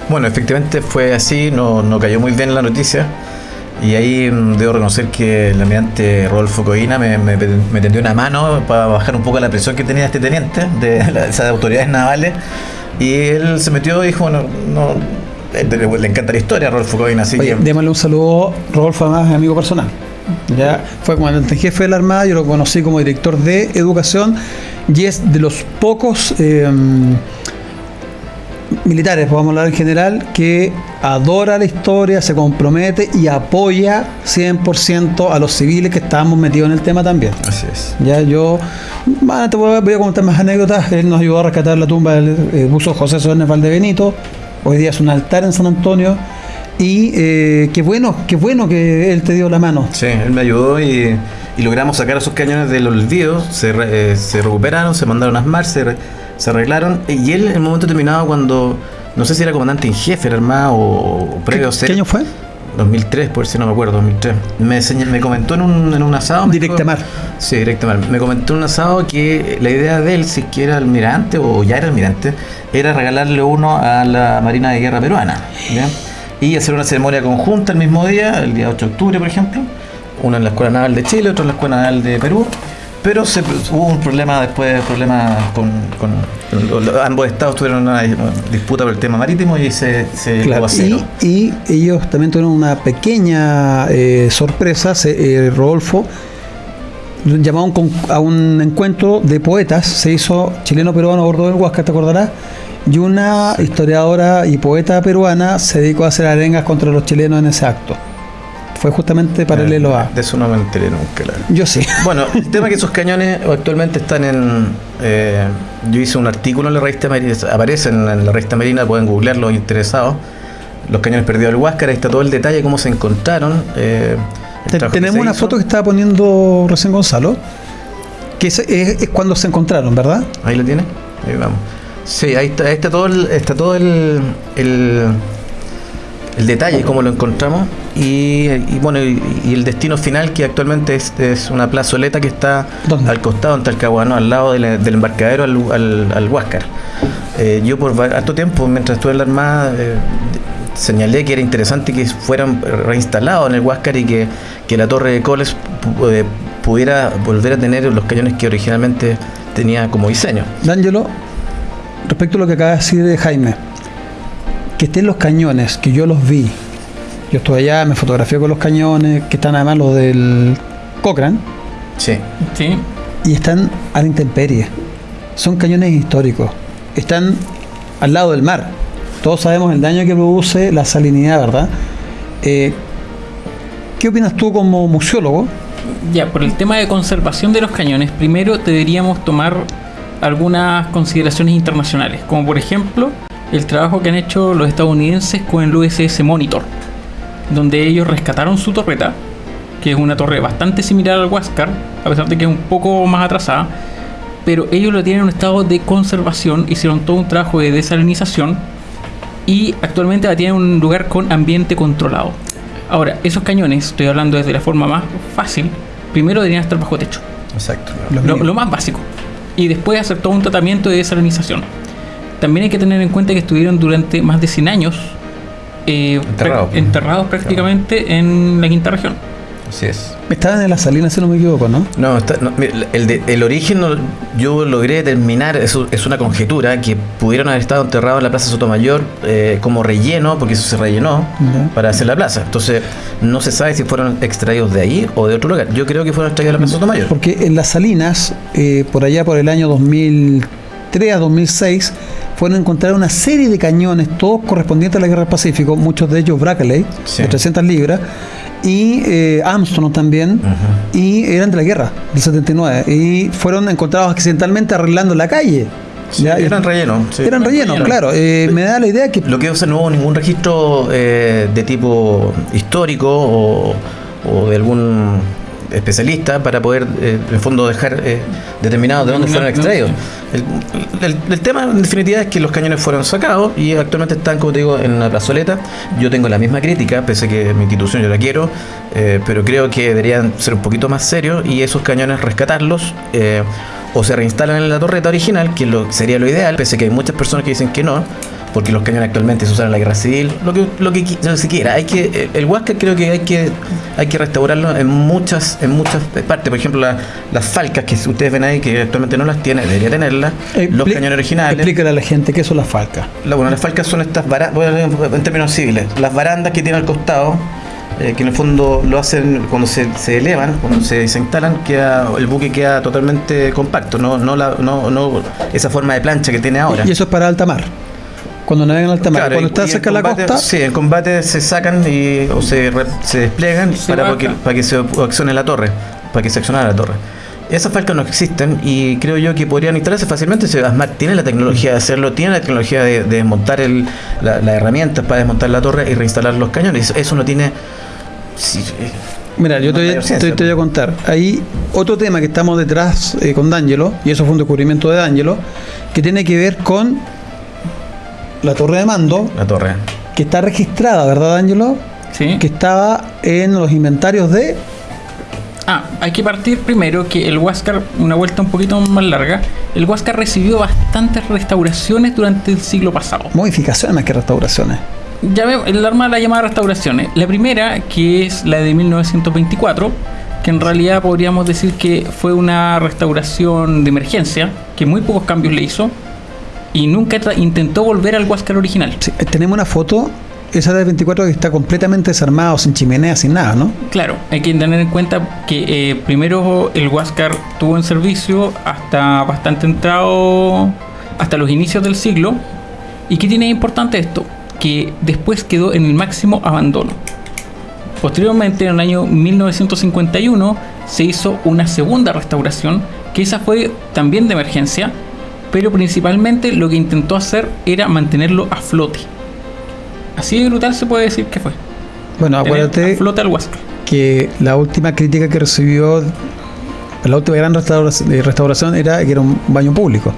Bueno, efectivamente fue así, no, no cayó muy bien la noticia. Y ahí mm, debo reconocer que el almirante Rodolfo Coina me, me, me tendió una mano para bajar un poco la presión que tenía este teniente de la- esas autoridades navales. Y él se metió y dijo, bueno, no, eh, le, le encanta la historia a Rodolfo Coina, así Oye, que... démosle un saludo, Rodolfo, además es amigo personal. Ya fue comandante en jefe de la Armada, yo lo conocí como director de educación y es de los pocos eh, militares, podemos hablar en general, que adora la historia, se compromete y apoya 100% a los civiles que estábamos metidos en el tema también. Así es. Ya yo bueno, te voy a, voy a contar más anécdotas. Él nos ayudó a rescatar la tumba del eh, buzo José Sones Valdebenito. Hoy día es un altar en San Antonio. Y eh, qué bueno, qué bueno que él te dio la mano. Sí, él me ayudó y, y logramos sacar esos cañones del olvido, se, eh, se recuperaron, se mandaron a ASMAR, se, se arreglaron. Y él en el momento determinado cuando, no sé si era comandante en jefe, era armado o, o previo a ¿Qué, ser... qué año fue? 2003, por si no me acuerdo, 2003. Me, señal- me comentó en un, en un asado. me Directa dijo- mar. Sí, directa mar. Me comentó en un asado que la idea de él, si que era almirante o ya era almirante, era regalarle uno a la Marina de Guerra Peruana. ¿ya? Y hacer una ceremonia conjunta el mismo día, el día 8 de octubre, por ejemplo. Uno en la Escuela Naval de Chile, otro en la Escuela Naval de Perú. Pero se, hubo un problema después, problema con, con- lo- ambos estados tuvieron una, una disputa por el tema marítimo y se, se llegó Claro, y, y ellos también tuvieron una pequeña eh, sorpresa. Se, eh, Rodolfo llamó a un, con- a un encuentro de poetas. Se hizo chileno-peruano a bordo del Huasca, ¿te acordarás? Y una historiadora y poeta peruana se dedicó a hacer arengas contra los chilenos en ese acto. Fue justamente paralelo a. De eso no me enteré nunca. Yo sí. Bueno, el tema es que esos cañones actualmente están en. eh, yo hice un artículo en la revista Marina, aparecen en la revista Marina, pueden googlear los interesados. Los cañones perdidos del Huáscar, ahí está todo el detalle, cómo se encontraron. eh, tenemos una hizo. foto que estaba poniendo recién Gonzalo, que es, es- es cuando se encontraron, ¿verdad? Ahí lo tiene, ahí vamos. Sí, ahí está, ahí está todo el, está todo el, el, el detalle, cómo lo encontramos. Y, y bueno, y, y el destino final que actualmente es, es una plazoleta que está ¿Dónde? al costado en Talcahuano, al lado del, del embarcadero al, al, al Huáscar. Eh, yo por harto tiempo, mientras estuve en la Armada, eh, señalé que era interesante que fueran reinstalados en el Huáscar y que, que la torre de Coles eh, pudiera volver a tener los cañones que originalmente tenía como diseño. D'Angelo, respecto a lo que acaba de decir de Jaime, que estén los cañones, que yo los vi, yo estuve allá, me fotografié con los cañones, que están además los del Cochrane, Sí. Sí. y están a la intemperie. Son cañones históricos, están al lado del mar. Todos sabemos el daño que produce la salinidad, ¿verdad? Eh, ¿Qué opinas tú como museólogo? Ya, por el tema de conservación de los cañones, primero deberíamos tomar algunas consideraciones internacionales, como por ejemplo el trabajo que han hecho los estadounidenses con el USS Monitor, donde ellos rescataron su torreta, que es una torre bastante similar al Huáscar, a pesar de que es un poco más atrasada, pero ellos lo tienen en un estado de conservación, hicieron todo un trabajo de desalinización y actualmente la tienen en un lugar con ambiente controlado. Ahora, esos cañones, estoy hablando desde la forma más fácil, primero deberían estar bajo techo, Exacto. Lo lo, más básico, y después hacer todo un tratamiento de desalinización. También hay que tener en cuenta que estuvieron durante más de 100 años eh, Enterrados, enterrados prácticamente en la quinta región. Así es. Estaban en las salinas, si no me equivoco, ¿no? No, está- no, el, de- el origen no- yo logré determinar, eso es una conjetura, que pudieron haber estado enterrados en la Plaza Sotomayor eh, como relleno, porque eso se rellenó para hacer la plaza. Entonces, no se sabe si fueron extraídos de ahí o de otro lugar. Yo creo que fueron extraídos de la Plaza Sotomayor. Porque en las salinas, eh, por allá por el año 2003 a 2006, fueron encontradas una serie de cañones, todos correspondientes a la Guerra del Pacífico, muchos de ellos Brackley, Sí. de 300 libras, y eh, Armstrong también, y eran de la guerra, del 79, y fueron encontrados accidentalmente arreglando la calle. Sí, Ya, eran rellenos. sí. eran relleno. claro. Eh, me da la idea que Lo que no hubo ningún registro eh, de tipo histórico o, o de algún especialista para poder, eh, en el fondo, dejar eh, determinado de dónde fueron extraídos. El, el- el tema, en definitiva, es que los cañones fueron sacados y actualmente están, como te digo, en la plazoleta. Yo tengo la misma crítica, pese a que mi institución yo la quiero, eh, pero creo que deberían ser un poquito más serios y esos cañones rescatarlos. eh, o se reinstalan en la torreta original, que lo, sería lo ideal, pese a que hay muchas personas que dicen que no, porque los cañones actualmente se usan en la guerra civil, lo que, lo que, se quiera. Hay que, eh, el Huáscar creo que hay que, hay que restaurarlo en muchas, en muchas partes. Por ejemplo, la- las falcas que ustedes ven ahí, que actualmente no las tiene, debería tenerlas. los Expli- cañones originales. Explícale a la gente qué son las falcas. La- bueno, las falcas son estas barandas, en términos civiles, las barandas que tiene al costado, eh, que en el fondo lo hacen cuando se, se elevan, cuando se, se instalan, queda, el buque queda totalmente compacto, no, no, la, no, no esa forma de plancha que tiene ahora. Y eso es para alta mar. Cuando navegan en alta mar. Claro, Cuando y- está y en cerca de la costa, Sí, en combate se sacan y, o se, re- se despliegan Se para, que, para que se accione la torre, para que se accionara la torre. Esas falcas no existen y creo yo que podrían instalarse fácilmente. Si Asmar tiene la tecnología de hacerlo, tiene la tecnología de, de desmontar el, la- las herramientas para desmontar la torre y reinstalar los cañones. Eso no tiene. sí, eh, Mira, yo No te, voy- te- te voy a contar. Hay otro tema que estamos detrás eh, con D'Angelo, y eso fue un descubrimiento de D'Angelo, que tiene que ver con la torre de mando, la torre. que está registrada, ¿verdad, D'Angelo? ¿sí? Que estaba en los inventarios de. Ah, hay que partir primero que el Huáscar, una vuelta un poquito más larga, el Huáscar recibió bastantes restauraciones durante el siglo pasado. Modificaciones más que restauraciones. Ya veo, el arma la llamada restauraciones. La primera, que es la de 1924, que en realidad podríamos decir que fue una restauración de emergencia, que muy pocos cambios le hizo, y nunca intentó volver al Huáscar original. Sí, tenemos una foto, esa del 24 que está completamente desarmado, sin chimenea, sin nada, ¿no? Claro, hay que tener en cuenta que eh, primero el Huáscar tuvo en servicio hasta bastante entrado, hasta los inicios del siglo. ¿Y qué tiene importante esto? Que después quedó en el máximo abandono. Posteriormente, en el año 1951, se hizo una segunda restauración, que esa fue también de emergencia, pero principalmente lo que intentó hacer era mantenerlo a flote. Así de brutal se puede decir que fue. Bueno, acuérdate a flote al Huáscar. que la última crítica que recibió, la última gran restauración, eh, restauración era que era un baño público.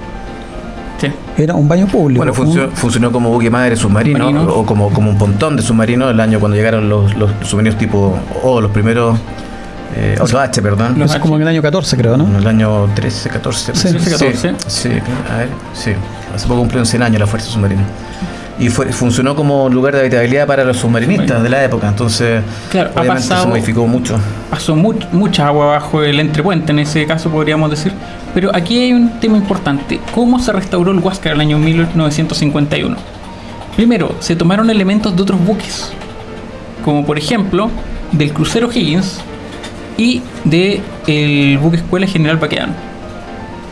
Sí. Era un baño público. Bueno, funcionó, un- funcionó como buque madre submarino o como, como un pontón de submarino el año cuando llegaron los, los submarinos tipo O, los primeros. Eh, o H, perdón. Eso es como en el año 14, creo, ¿no? En el año 13, 14. Sí, 13, 14. Sí, a ver, sí. Hace poco cumplieron 100 años la Fuerza Submarina. Y fue, funcionó como lugar de habitabilidad para los submarinistas de la época. Entonces, Claro, ha obviamente pasado- se modificó mucho. pasó mu- mucha agua bajo el entrepuente, en ese caso podríamos decir. Pero aquí hay un tema importante. ¿Cómo se restauró el Huáscar en el año 1951? Primero, se tomaron elementos de otros buques, como por ejemplo del crucero Higgins y de el buque Escuela General Baquedano.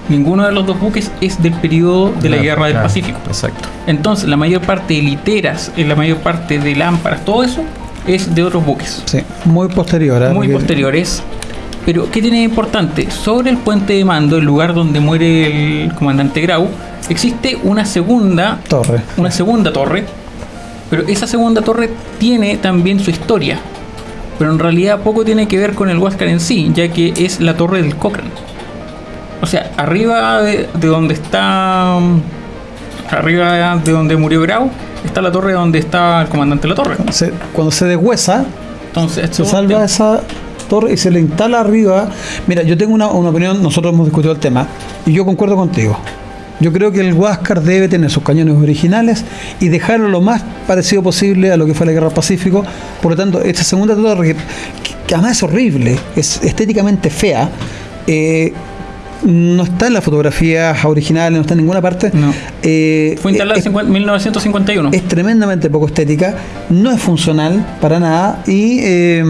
Ninguno de los dos buques es del periodo de la Guerra del Pacífico. Exacto. Entonces, la mayor parte de literas, eh, la mayor parte de lámparas, todo eso es de otros buques Sí, muy posterior. ¿eh? muy Porque- posteriores. Pero, ¿qué tiene de importante? Sobre el puente de mando, el lugar donde muere el comandante Grau, existe una segunda Torre. una segunda torre, pero esa segunda torre tiene también su historia. Pero en realidad poco tiene que ver con el Huáscar en sí, ya que es la torre del Cochrane. O sea, arriba de, de donde está. Arriba de donde murió Grau, está la torre donde está el comandante de la torre. Se- cuando se deshuesa, Entonces, se salva esa torre y se le instala arriba. Mira, yo tengo una, una opinión, nosotros hemos discutido el tema y yo concuerdo contigo. Yo creo que el Huáscar debe tener sus cañones originales y dejarlo lo más parecido posible a lo que fue la Guerra del Pacífico. Por lo tanto, esta segunda torre, que, además es horrible, es estéticamente fea, eh, no está en las fotografías originales, no está en ninguna parte. No. Eh, Fue instalada es- en 50 1951. es tremendamente poco estética, no es funcional para nada y eh,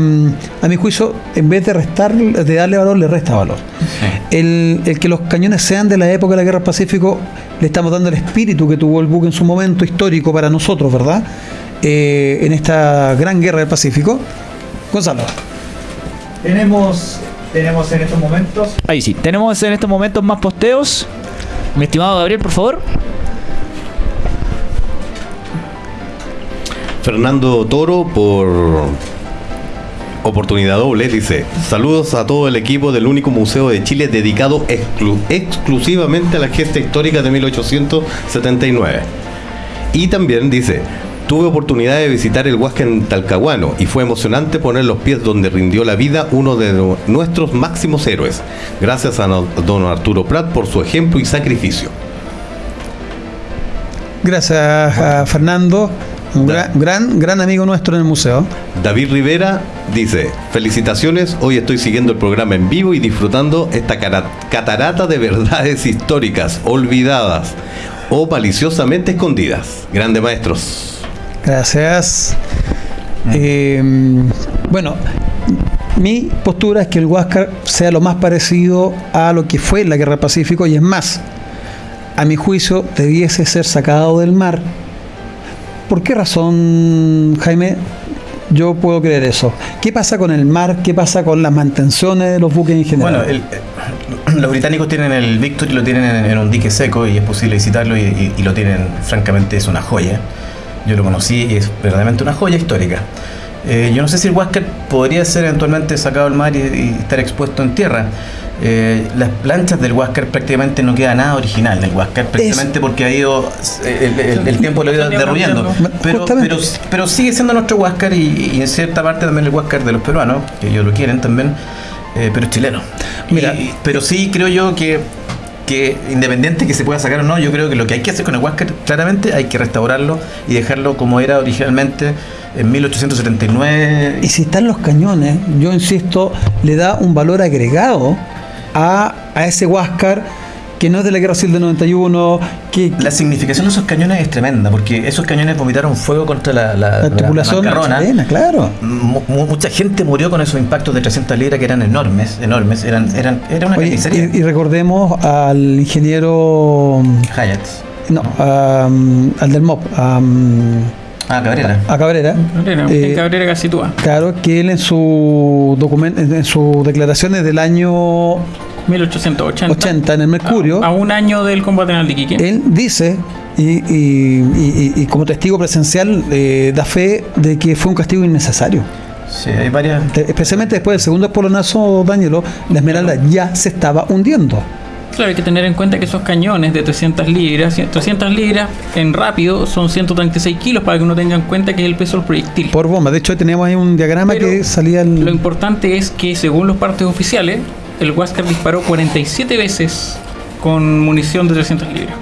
a mi juicio, en vez de restar, de darle valor, le resta valor. El, el que los cañones sean de la época de la Guerra del Pacífico, le estamos dando el espíritu que tuvo el buque en su momento histórico para nosotros, ¿verdad? Eh, en esta gran guerra del Pacífico. Gonzalo. Tenemos, tenemos en estos momentos Ahí sí, tenemos en estos momentos más posteos. Mi estimado Gabriel, por favor. Fernando Toro por oportunidad doble dice saludos a todo el equipo del único museo de Chile dedicado exclu- exclusivamente a la gesta histórica de 1879 y también dice tuve oportunidad de visitar el Huasca en Talcahuano y fue emocionante poner los pies donde rindió la vida uno de nu- nuestros máximos héroes gracias a don Arturo Prat por su ejemplo y sacrificio Gracias a Fernando, un gran, gran, gran amigo nuestro en el museo. David Rivera dice, felicitaciones, hoy estoy siguiendo el programa en vivo y disfrutando esta catarata de verdades históricas, olvidadas o maliciosamente escondidas. Grande maestros. Gracias. Eh, bueno, mi postura es que el Huáscar sea lo más parecido a lo que fue la Guerra del Pacífico y es más, a mi juicio debiese ser sacado del mar. ¿Por qué razón, Jaime? Yo puedo creer eso. ¿Qué pasa con el mar? ¿Qué pasa con las mantenciones de los buques en general? Bueno, el- eh, los británicos tienen el Victory, lo tienen en, un dique seco y es posible visitarlo y lo tienen, francamente, es una joya. Yo lo conocí y es verdaderamente una joya histórica. Eh, yo no sé si el Huáscar podría ser eventualmente sacado al mar y, y estar expuesto en tierra. Eh, las planchas del Huáscar prácticamente no queda nada original del Huáscar, precisamente porque ha ido, el, el- el tiempo lo ha ido derruyendo. Pero, pero, pero sigue siendo nuestro Huáscar y, y en cierta parte también el Huáscar de los peruanos, que ellos lo quieren también, eh, pero es chileno. Mira. Y- pero sí creo yo que, que independiente que se pueda sacar o no, yo creo que lo que hay que hacer con el Huáscar, claramente hay que restaurarlo y dejarlo como era originalmente en 1879. Y si están los cañones, yo insisto, le da un valor agregado a, a ese Huáscar que no es de la Guerra Civil del 91, que, que La significación de esos cañones es tremenda, porque esos cañones vomitaron fuego contra la, la, la tripulación bancarrona. chilena, claro. Mu- mu- mucha gente murió con esos impactos de 300 libras que eran enormes, enormes, eran, eran, era una Oye, carnicería. y, y recordemos al ingeniero, Hyatt. no, am, al del MOP, am, Ah, Cabrera. a Cabrera. Cabrera, eh, en Cabrera Casitúa. Claro, que él en su documento, en sus declaraciones del año 1880. 80 en el Mercurio, A, a un año del combate en el Iquique. él dice, y, y- y- y- y como testigo presencial, eh, da fe de que fue un castigo innecesario. Sí, hay varias. Te- Especialmente después del segundo polonazo, Danielo, la Esmeralda ya se estaba hundiendo. Claro, hay que tener en cuenta que esos cañones de 300 libras, 300 libras en rápido son 136 kilos para que uno tenga en cuenta que es el peso del proyectil. Por bomba. De hecho, teníamos ahí un diagrama Pero que salía el. Lo importante es que según los partes oficiales, el Huáscar disparó 47 veces con munición de 300 libras.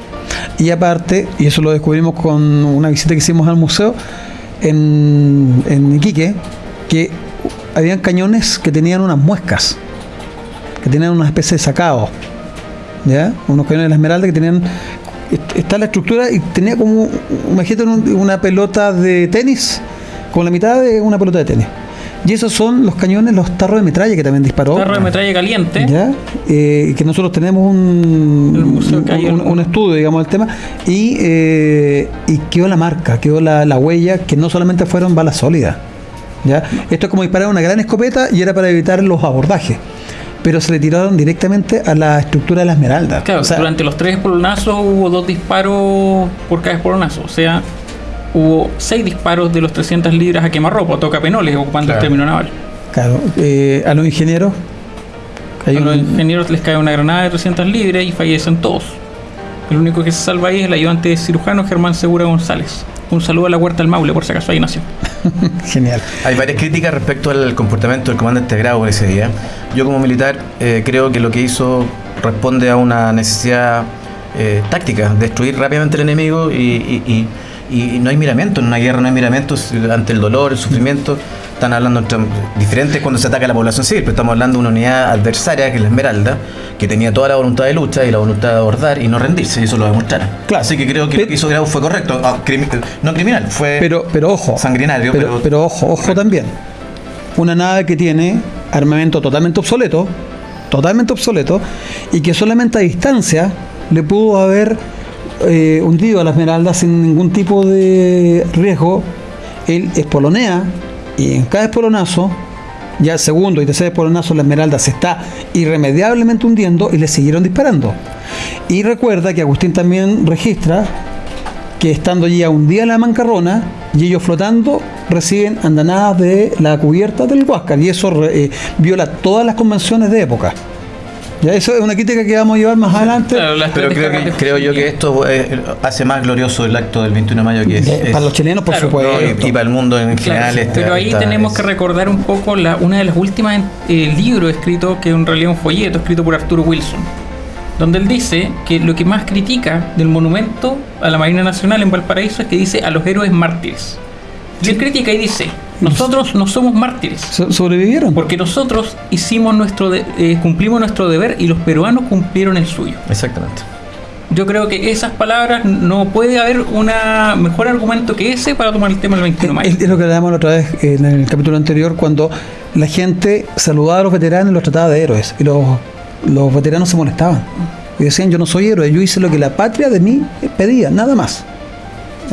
Y aparte, y eso lo descubrimos con una visita que hicimos al museo en, en Iquique, que habían cañones que tenían unas muescas, que tenían una especie de sacado, ¿ya? Unos cañones de la Esmeralda que tenían. est- Está la estructura y tenía como, imagínate un- una pelota de tenis, con la mitad de una pelota de tenis. Y esos son los cañones, los tarros de metralla que también disparó. Tarro de metralla caliente. ¿Ya? Eh, que nosotros tenemos un, un, estudio, digamos, del tema, y, eh, y quedó la marca, quedó la, la huella, que no solamente fueron balas sólidas. ¿ya? Esto es como disparar una gran escopeta y era para evitar los abordajes. pero se le tiraron directamente a la estructura de la esmeralda. Claro, O sea, durante los tres espolonazos hubo dos disparos por cada espolonazo. O sea, hubo seis disparos de los 300 libras a quemarropa, toca penoles, ocupando Claro. el término naval. claro, eh, a los ingenieros. hay A los un- ingenieros les cae una granada de 300 libras y fallecen todos. El único que se salva ahí es el ayudante cirujano Germán Segura González. Un saludo a la Huerta del Maule, por si acaso ahí nació. Genial. Hay varias críticas respecto al comportamiento del comandante Grau en ese día. Yo como militar eh, creo que lo que hizo responde a una necesidad eh, táctica, destruir rápidamente al enemigo y, y- y- y no hay miramiento, en una guerra no hay miramientos ante el dolor, el sufrimiento. Están hablando entre diferentes cuando se ataca a la población civil, pero estamos hablando de una unidad adversaria, que es la Esmeralda, que tenía toda la voluntad de lucha y la voluntad de abordar y no rendirse, y eso lo demostraron. Claro. Así que creo que lo que hizo Grau fue correcto, Ah, crimi- no criminal, fue Pero, pero ojo. sanguinario, pero, pero, pero ojo, ojo también. Una nave que tiene armamento totalmente obsoleto, totalmente obsoleto, y que solamente a distancia le pudo haber eh, hundido a la Esmeralda sin ningún tipo de riesgo. Él espolonea y en cada espolonazo, ya el segundo y tercer espolonazo, la Esmeralda se está irremediablemente hundiendo y le siguieron disparando. Y recuerda que Agustín también registra que estando allí a un día en la mancarrona y ellos flotando reciben andanadas de la cubierta del Huáscar y eso eh, viola todas las convenciones de época. Ya eso es una crítica que vamos a llevar más adelante. Claro, Pero creo, que, yo que esto eh, hace más glorioso el acto del 21 de mayo que es, es- para los chilenos, por Claro, supuesto. y, y para el mundo en Claro, general. este- pero ahí esta- tenemos es- que recordar un poco la, una de las últimas eh, libros escritos, que en realidad es un folleto escrito por Arturo Wilson, donde él dice que lo que más critica del monumento a la Marina Nacional en Valparaíso es que dice a los héroes mártires. Y él critica y dice, nosotros no somos mártires, So- sobrevivieron. porque nosotros hicimos nuestro de- eh, cumplimos nuestro deber y los peruanos cumplieron el suyo. Exactamente. Yo creo que esas palabras no puede haber un mejor argumento que ese para tomar el tema del 21 de mayo. Es, es lo que hablábamos la otra vez en el capítulo anterior, cuando la gente saludaba a los veteranos y los trataba de héroes. Y los, los veteranos se molestaban. Y decían, yo no soy héroe, yo hice lo que la patria de mí pedía, nada más.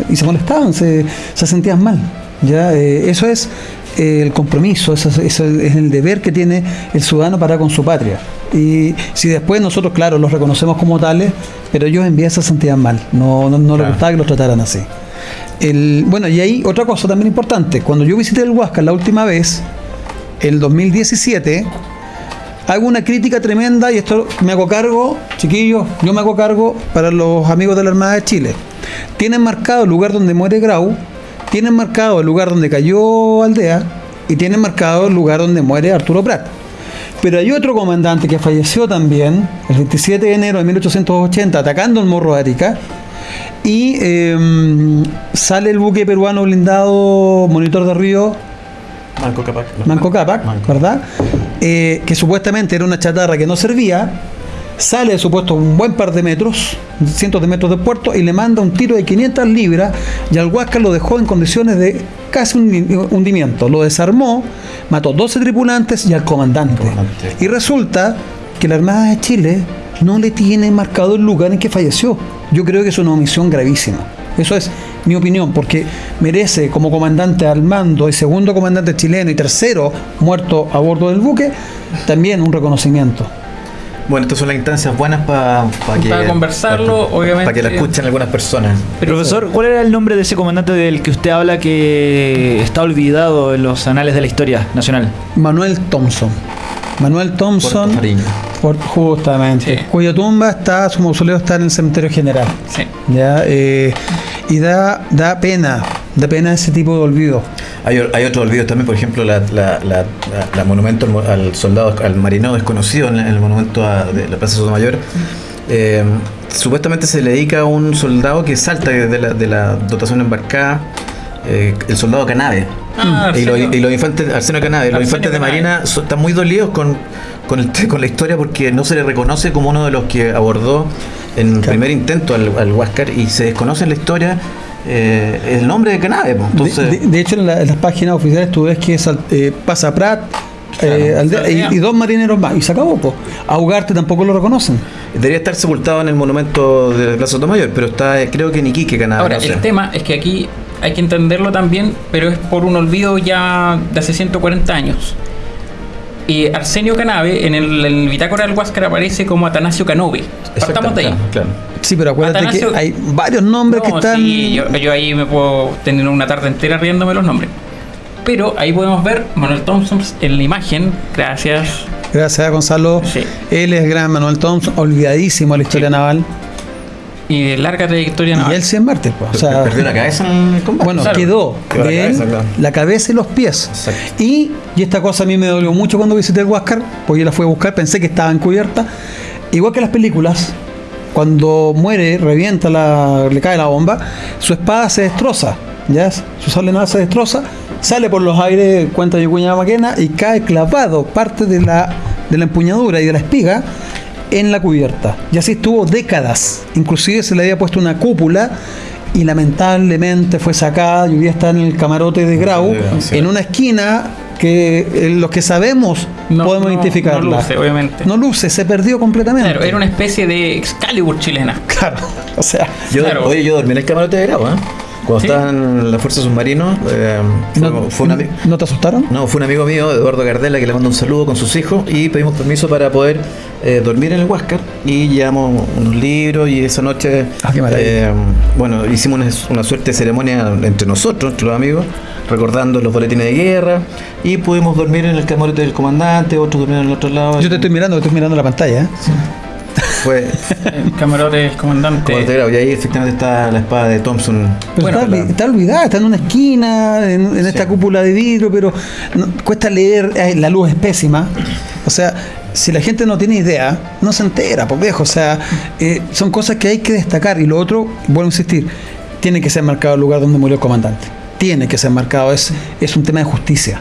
Y se molestaban, se, se sentían mal. ¿Ya? Eh, eso es eh, el compromiso, eso, es- eso es el deber que tiene el ciudadano para con su patria. Y si después nosotros, claro, los reconocemos como tales, pero ellos en vida se sentían mal, no, no, no les gustaba que los trataran así. El, bueno, y ahí otra cosa también importante. Cuando yo visité el Huáscar la última vez, el 2017, hago una crítica tremenda y esto me hago cargo, chiquillos, yo me hago cargo para los amigos de la Armada de Chile. Tienen marcado el lugar donde muere Grau, tienen marcado el lugar donde cayó Aldea y tienen marcado el lugar donde muere Arturo Prat. Pero hay otro comandante que falleció también el 27 de enero de 1880 atacando el Morro de Arica y eh, sale el buque peruano blindado Monitor de Río Manco Capac. Manco Cápac, ¿verdad? Eh, que supuestamente era una chatarra que no servía, sale supuesto un buen par de metros, cientos de metros de puerto, y le manda un tiro de 500 libras, y al Huáscar lo dejó en condiciones de casi hundi- hundimiento. Lo desarmó, mató 12 tripulantes y al comandante. Comandante. Y resulta que la Armada de Chile no le tiene marcado el lugar en que falleció. Yo creo que es una omisión gravísima. Eso es mi opinión, porque merece como comandante al mando y segundo comandante chileno y tercero muerto a bordo del buque, también un reconocimiento. Bueno, estas son las instancias buenas para que Para conversarlo, obviamente. Para que la escuchen algunas personas. Pero- Profesor, ¿cuál era el nombre de ese comandante del que usted habla que está olvidado en los anales de la historia nacional? Manuel Thompson. Manuel Thompson, por- justamente, Sí. cuya tumba está, su mausoleo está en el cementerio general. Sí. ¿ya? Eh, y da, da pena, da pena ese tipo de olvido. Hay, hay otros olvidos también, por ejemplo, la, la, la- la- la monumento al, mo- al soldado, al marinero desconocido en, el monumento a- de la Plaza Sotomayor. Eh, supuestamente se le dedica a un soldado que salta de la, de la dotación embarcada, eh, el soldado Canave. Ah, y, los, y los infantes, Arsenio Canave, los infantes de. Marina so- están muy dolidos con, con, el- con la historia porque no se le reconoce como uno de los que abordó en primer intento al, al Huáscar y se desconoce en la historia eh, el nombre de Canave. De- Entonces, de, de hecho, en, la- en las páginas oficiales tú ves que es, eh, pasa Prat eh, aldea- y, y dos marineros más, y se acabó. po. A Ugarte tampoco lo reconocen. Debería estar sepultado en el monumento de Plaza Sotomayor, pero está, eh, creo que en Iquique, Canadá. Ahora, no sé. el tema es que aquí hay que entenderlo también, pero es por un olvido ya de hace 140 años. Y Arsenio Canave, en el, el bitácora del Huáscar aparece como Atanasio Canove. Partamos de ahí. Claro, claro. Sí, pero acuérdate Atanasio- que hay varios nombres que están. sí, yo, yo ahí me puedo tener una tarde entera riéndome los nombres. Pero ahí podemos ver Manuel Thompson en la imagen. Gracias. Gracias a Gonzalo. Sí. Él es gran Manuel Thompson, olvidadísimo de la historia Sí. naval. Y de larga trayectoria Y naval. él sí es mártir, pues. O sea, Perdió la cabeza en el combate. bueno, Claro. quedó Quedó la de él cabeza, claro. la cabeza y los pies. Exacto. Y, y esta cosa a mí me dolió mucho cuando visité el Huáscar, porque yo la fui a buscar, pensé que estaba encubierta. Igual que las películas, cuando muere, revienta, la, le cae la bomba, su espada se destroza, ¿ya? Su sable naval se destroza, sale por los aires, cuenta Yucuña Maquena, y cae clavado parte de la, de la empuñadura y de la espiga en la cubierta. Y así estuvo décadas. Inclusive se le había puesto una cúpula y lamentablemente fue sacada y hoy día está en el camarote de Grau, Sí. en una esquina que eh, los que sabemos No- podemos no- identificarla. no luce, obviamente. No luce, se perdió completamente. Claro, era una especie de Excalibur chilena. Claro, o sea, Yo, Claro. Oye, yo dormí en el camarote de grado, ¿eh? Cuando ¿Sí? estaban en la Fuerza Submarino, eh, fue, ¿no, fue ¿no te asustaron? no, fue un amigo mío, Eduardo Gardela, que le mando un saludo con sus hijos y pedimos permiso para poder eh, dormir en el Huáscar y llevamos unos libros y esa noche, Ah, eh, bueno, hicimos una, una suerte de ceremonia entre nosotros, entre los amigos, recordando los boletines de guerra y pudimos dormir en el camarote del comandante, otros durmieron en el otro lado. Yo te estoy mirando, estoy mirando la pantalla. ¿eh? Fue El camarote del comandante. y ahí efectivamente está la espada de Thompson. Pero Bueno, está, la- está olvidada, está en una esquina, en, en esta cúpula de vidrio, pero no- cuesta leer, eh, la luz es pésima. O sea, si la gente no tiene idea, no se entera, pues viejo. O sea, eh, son cosas que hay que destacar. Y lo otro, vuelvo a insistir, tiene que ser marcado el lugar donde murió el comandante. Tiene que ser marcado, es, es un tema de justicia.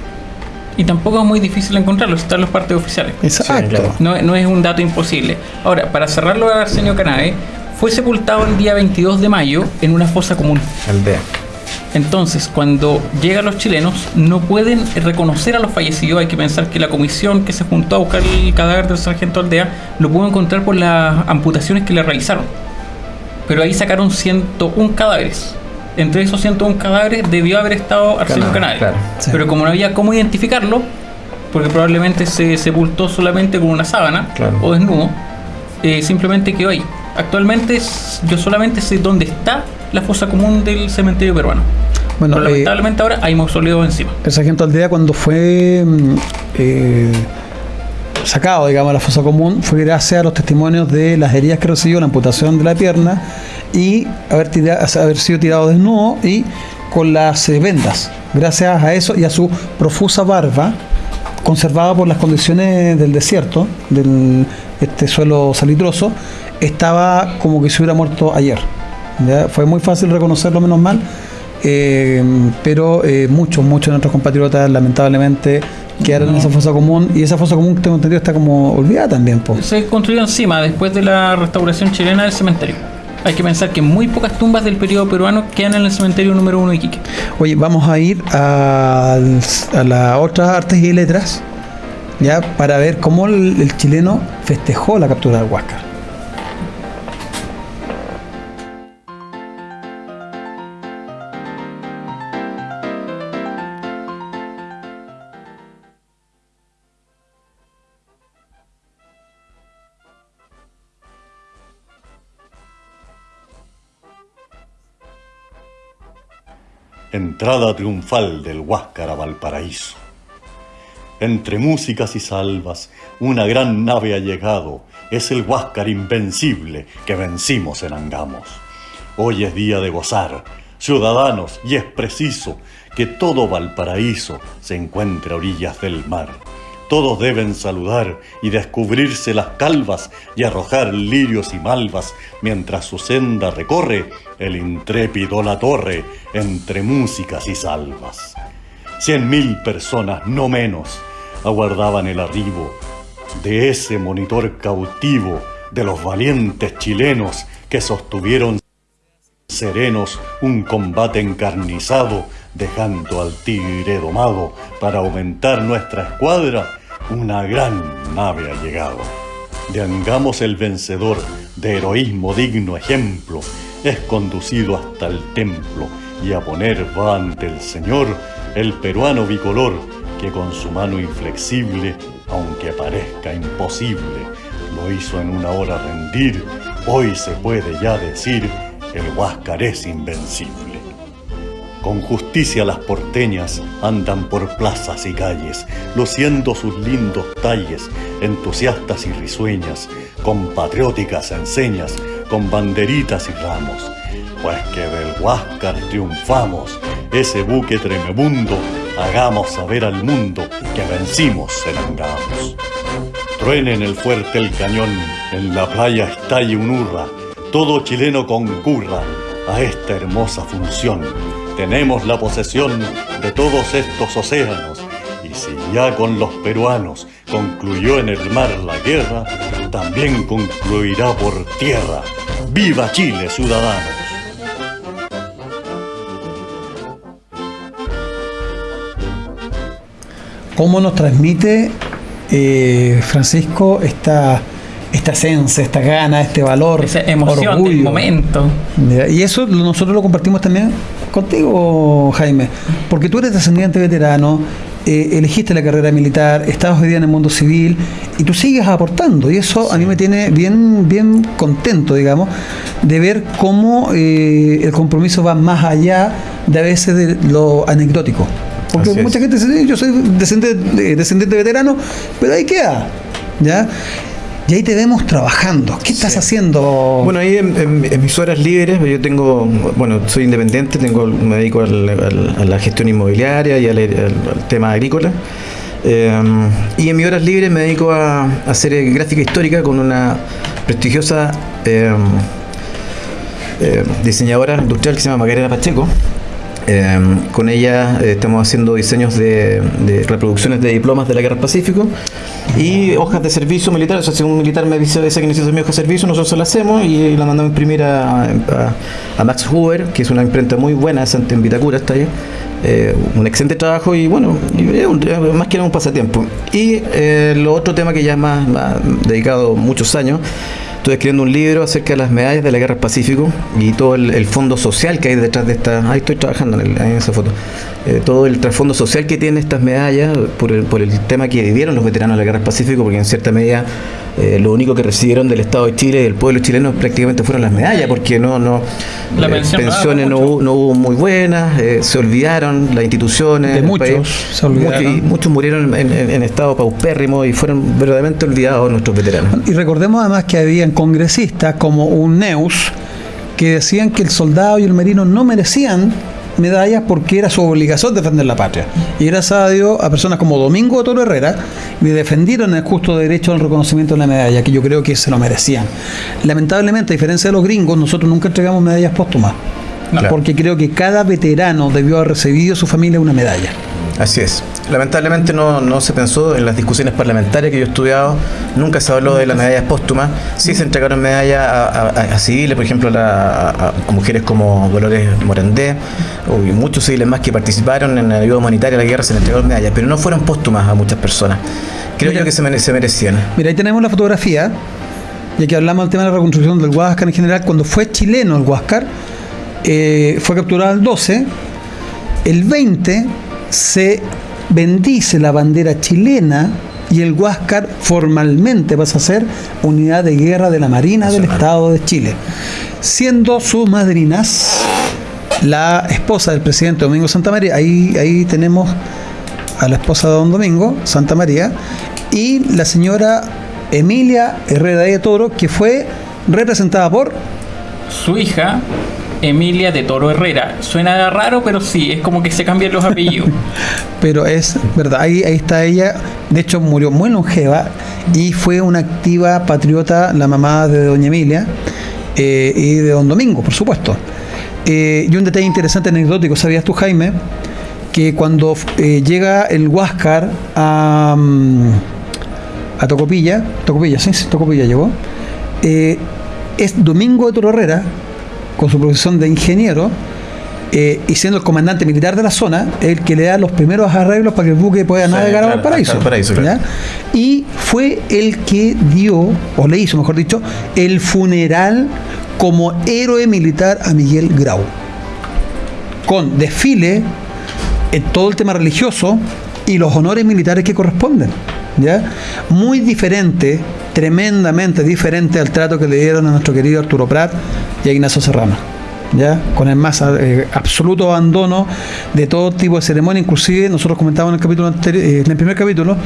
Y tampoco es muy difícil encontrarlo, están los partes oficiales. Exacto. no es un dato imposible. Ahora, para cerrarlo a Arsenio Canave, fue sepultado el día 22 de mayo en una fosa común. Aldea. Entonces, cuando llegan los chilenos, no pueden reconocer a los fallecidos. Hay que pensar que la comisión que se juntó a buscar el cadáver del sargento Aldea lo pudo encontrar por las amputaciones que le realizaron. Pero ahí sacaron 101 cadáveres. Entre esos 101 cadáveres debió haber estado Arsenio claro. Sí. Pero como no había cómo identificarlo, porque probablemente se sepultó solamente con una sábana Claro. o desnudo, eh, simplemente quedó ahí. Actualmente yo solamente sé dónde está la fosa común del cementerio peruano. Bueno, Pero eh, lamentablemente ahora hay mausoleos encima. el sargento Aldea cuando fue mm, eh, sacado, digamos, a la fosa común, fue gracias a los testimonios de las heridas que recibió, la amputación de la pierna y haber, tira- haber sido tirado desnudo y con las eh, vendas. Gracias a eso y a su profusa barba, conservada por las condiciones del desierto, del este suelo salitroso, estaba como que se hubiera muerto ayer. Fue muy fácil reconocerlo, menos mal, eh, pero eh, muchos, muchos de nuestros compatriotas lamentablemente quedaron en esa fosa común y esa fosa común, tengo entendido, está como olvidada también. po. Se construyó encima después de la restauración chilena del cementerio. Hay que pensar que muy pocas tumbas del periodo peruano quedan en el cementerio número uno de Iquique. Oye, vamos a ir al- a las otras artes y letras, ya para ver cómo el, el chileno festejó la captura del Huáscar. Entrada triunfal del Huáscar a Valparaíso. Entre músicas y salvas, una gran nave ha llegado. Es el Huáscar invencible que vencimos en Angamos. Hoy es día de gozar, ciudadanos, y es preciso que todo Valparaíso se encuentre a orillas del mar. Todos deben saludar y descubrirse las calvas y arrojar lirios y malvas mientras su senda recorre el intrépido la torre entre músicas y salvas. Cien mil personas, no menos, aguardaban el arribo de ese monitor cautivo de los valientes chilenos que sostuvieron serenos un combate encarnizado, dejando al tigre domado para aumentar nuestra escuadra, una gran nave ha llegado. De Angamos el vencedor, de heroísmo digno ejemplo, es conducido hasta el templo y a poner va ante el Señor el peruano bicolor que con su mano inflexible, aunque parezca imposible, lo hizo en una hora rendir, hoy se puede ya decir, el Huáscar es invencible. Con justicia las porteñas andan por plazas y calles, luciendo sus lindos talles, entusiastas y risueñas, con patrióticas enseñas, con banderitas y ramos. Pues que del Huáscar triunfamos, ese buque tremebundo, hagamos saber al mundo que vencimos en Angamos. Truene en el fuerte el cañón, en la playa estalle un hurra, todo chileno concurra a esta hermosa función tenemos la posesión de todos estos océanos, y si ya con los peruanos concluyó en el mar la guerra, también concluirá por tierra. ¡Viva Chile, ciudadanos! ¿Cómo nos transmite eh, Francisco esta, esta esencia, esta gana, este valor, Esa emoción orgullo? del momento. Y eso nosotros lo compartimos también contigo, Jaime, porque tú eres descendiente veterano, eh, elegiste la carrera militar, estás hoy día en el mundo civil y tú sigues aportando y eso a mí me tiene bien, bien contento, digamos, de ver cómo eh, el compromiso va más allá de a veces de lo anecdótico. Porque Así es. mucha gente dice, "Sí, yo soy descendiente, descendiente veterano, pero ahí queda, ¿ya? Y ahí te vemos trabajando. ¿Qué estás haciendo? Bueno, ahí en, en- en mis horas libres, yo tengo, bueno, soy independiente, tengo, me dedico al- al- a la gestión inmobiliaria y al, tema agrícola. Eh, y en mis horas libres me dedico a, a hacer gráfica histórica con una prestigiosa eh, eh, diseñadora industrial que se llama Macarena Pacheco. Eh, con ella eh, estamos haciendo diseños de, de reproducciones de diplomas de la Guerra del Pacífico y hojas de servicio militar. O sea, si un militar me dice, dice que necesita mi hoja de servicio, nosotros se la hacemos y la mandamos a imprimir a, a- a Max Hoover, que es una imprenta muy buena, en Vitacura está ahí. Eh, un excelente trabajo y bueno, más que nada un pasatiempo. Y eh, lo otro tema que ya es más, más dedicado muchos años Estoy escribiendo un libro acerca de las medallas de la Guerra del Pacífico y todo el, fondo social que hay detrás de esta. Ahí estoy trabajando en esa foto. Eh, todo el trasfondo social que tienen estas medallas por el, por el tema que vivieron los veteranos de la Guerra del Pacífico, porque en cierta medida eh, lo único que recibieron del Estado de Chile y del pueblo chileno prácticamente fueron las medallas, porque no, no La eh, pensiones no, hubo- no hubo muy buenas, eh, se olvidaron las instituciones. De muchos país. se olvidaron. Muchos- y muchos murieron en, en- en estado paupérrimo y fueron verdaderamente olvidados nuestros veteranos. Y recordemos además que habían congresistas como un Neus que decían que el soldado y el marino no merecían medallas porque era su obligación defender la patria. Y gracias a Dios, a personas como Domingo Toro Herrera le defendieron el justo derecho al reconocimiento de la medalla, que yo creo que se lo merecían. Lamentablemente, a diferencia de los gringos, nosotros nunca entregamos medallas póstumas. Porque creo que cada veterano debió haber recibido de su familia una medalla. Así es. Lamentablemente no, no se pensó en las discusiones parlamentarias que yo he estudiado, nunca se habló de las medallas póstumas, sí se entregaron medallas a, a- a civiles, por ejemplo, a, la- a- a mujeres como Dolores Morandé, y muchos civiles más que participaron en la ayuda humanitaria a la guerra se les entregaron medallas, pero no fueron póstumas a muchas personas. Creo Mira. yo que se, mere- se merecían. Mira, ahí tenemos la fotografía, ya que hablamos del tema de la reconstrucción del Huáscar en general, cuando fue chileno el Huáscar, eh, fue capturado el 12, el 20 se bendice la bandera chilena y el Huáscar formalmente pasa a ser unidad de guerra de la Marina del Estado de Chile, siendo sus madrinas la esposa del presidente Domingo Santa María, ahí, ahí tenemos a la esposa de don Domingo, Santa María, y la señora Emilia Herrera de Toro, que fue representada por Su hija, Emilia de Toro Herrera. Suena raro, pero sí, es como que se cambian los apellidos. pero es verdad, ahí, está ella, de hecho murió muy longeva y fue una activa patriota, la mamá de doña Emilia eh, y de don Domingo, por supuesto. Eh, y un detalle interesante anecdótico, ¿sabías tú, Jaime? Que cuando eh, llega el Huáscar a, mm, a Tocopilla, Tocopilla, sí, sí, Tocopilla llegó, eh, es Domingo de Toro Herrera, con su profesión de ingeniero, eh, y siendo el comandante militar de la zona, el que le da los primeros arreglos para que el buque pueda Sí, navegar a claro, claro. ¿ya? Y fue el que dio, o le hizo, mejor dicho, el funeral como héroe militar a Miguel Grau. Con desfile, en todo el tema religioso y los honores militares que corresponden. ¿ya? Muy diferente, tremendamente diferente al trato que le dieron a nuestro querido Arturo Prat y a Ignacio Serrano. ¿Ya? con el más eh, absoluto abandono de todo tipo de ceremonia, inclusive nosotros comentábamos en el capítulo anterior, eh, en el primer capítulo,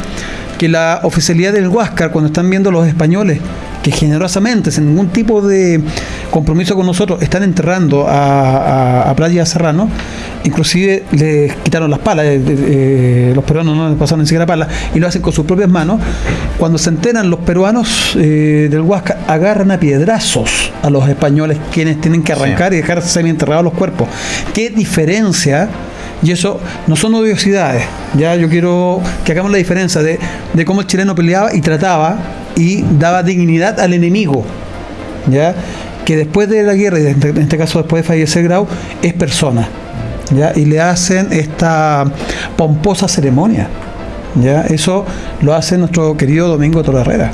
que la oficialidad del Huáscar, cuando están viendo los españoles que generosamente, sin ningún tipo de compromiso con nosotros, están enterrando a, a, a Prat y a Serrano, inclusive les quitaron las palas, eh, los peruanos no les pasaron ni siquiera palas, y lo hacen con sus propias manos. Cuando se enteran los peruanos del Huáscar, agarran a piedrazos a los españoles, quienes tienen que arrancar Sí. y dejar semi-enterrados los cuerpos. ¿Qué diferencia? Y eso no son odiosidades. Ya yo quiero que hagamos la diferencia de, de cómo el chileno peleaba y trataba y daba dignidad al enemigo. ¿Ya? Que después de la guerra, y en este- este caso después de fallecer Grau, es persona. ¿Ya? Y le hacen esta pomposa ceremonia. ¿Ya? Eso lo hace nuestro querido Domingo Toro Herrera.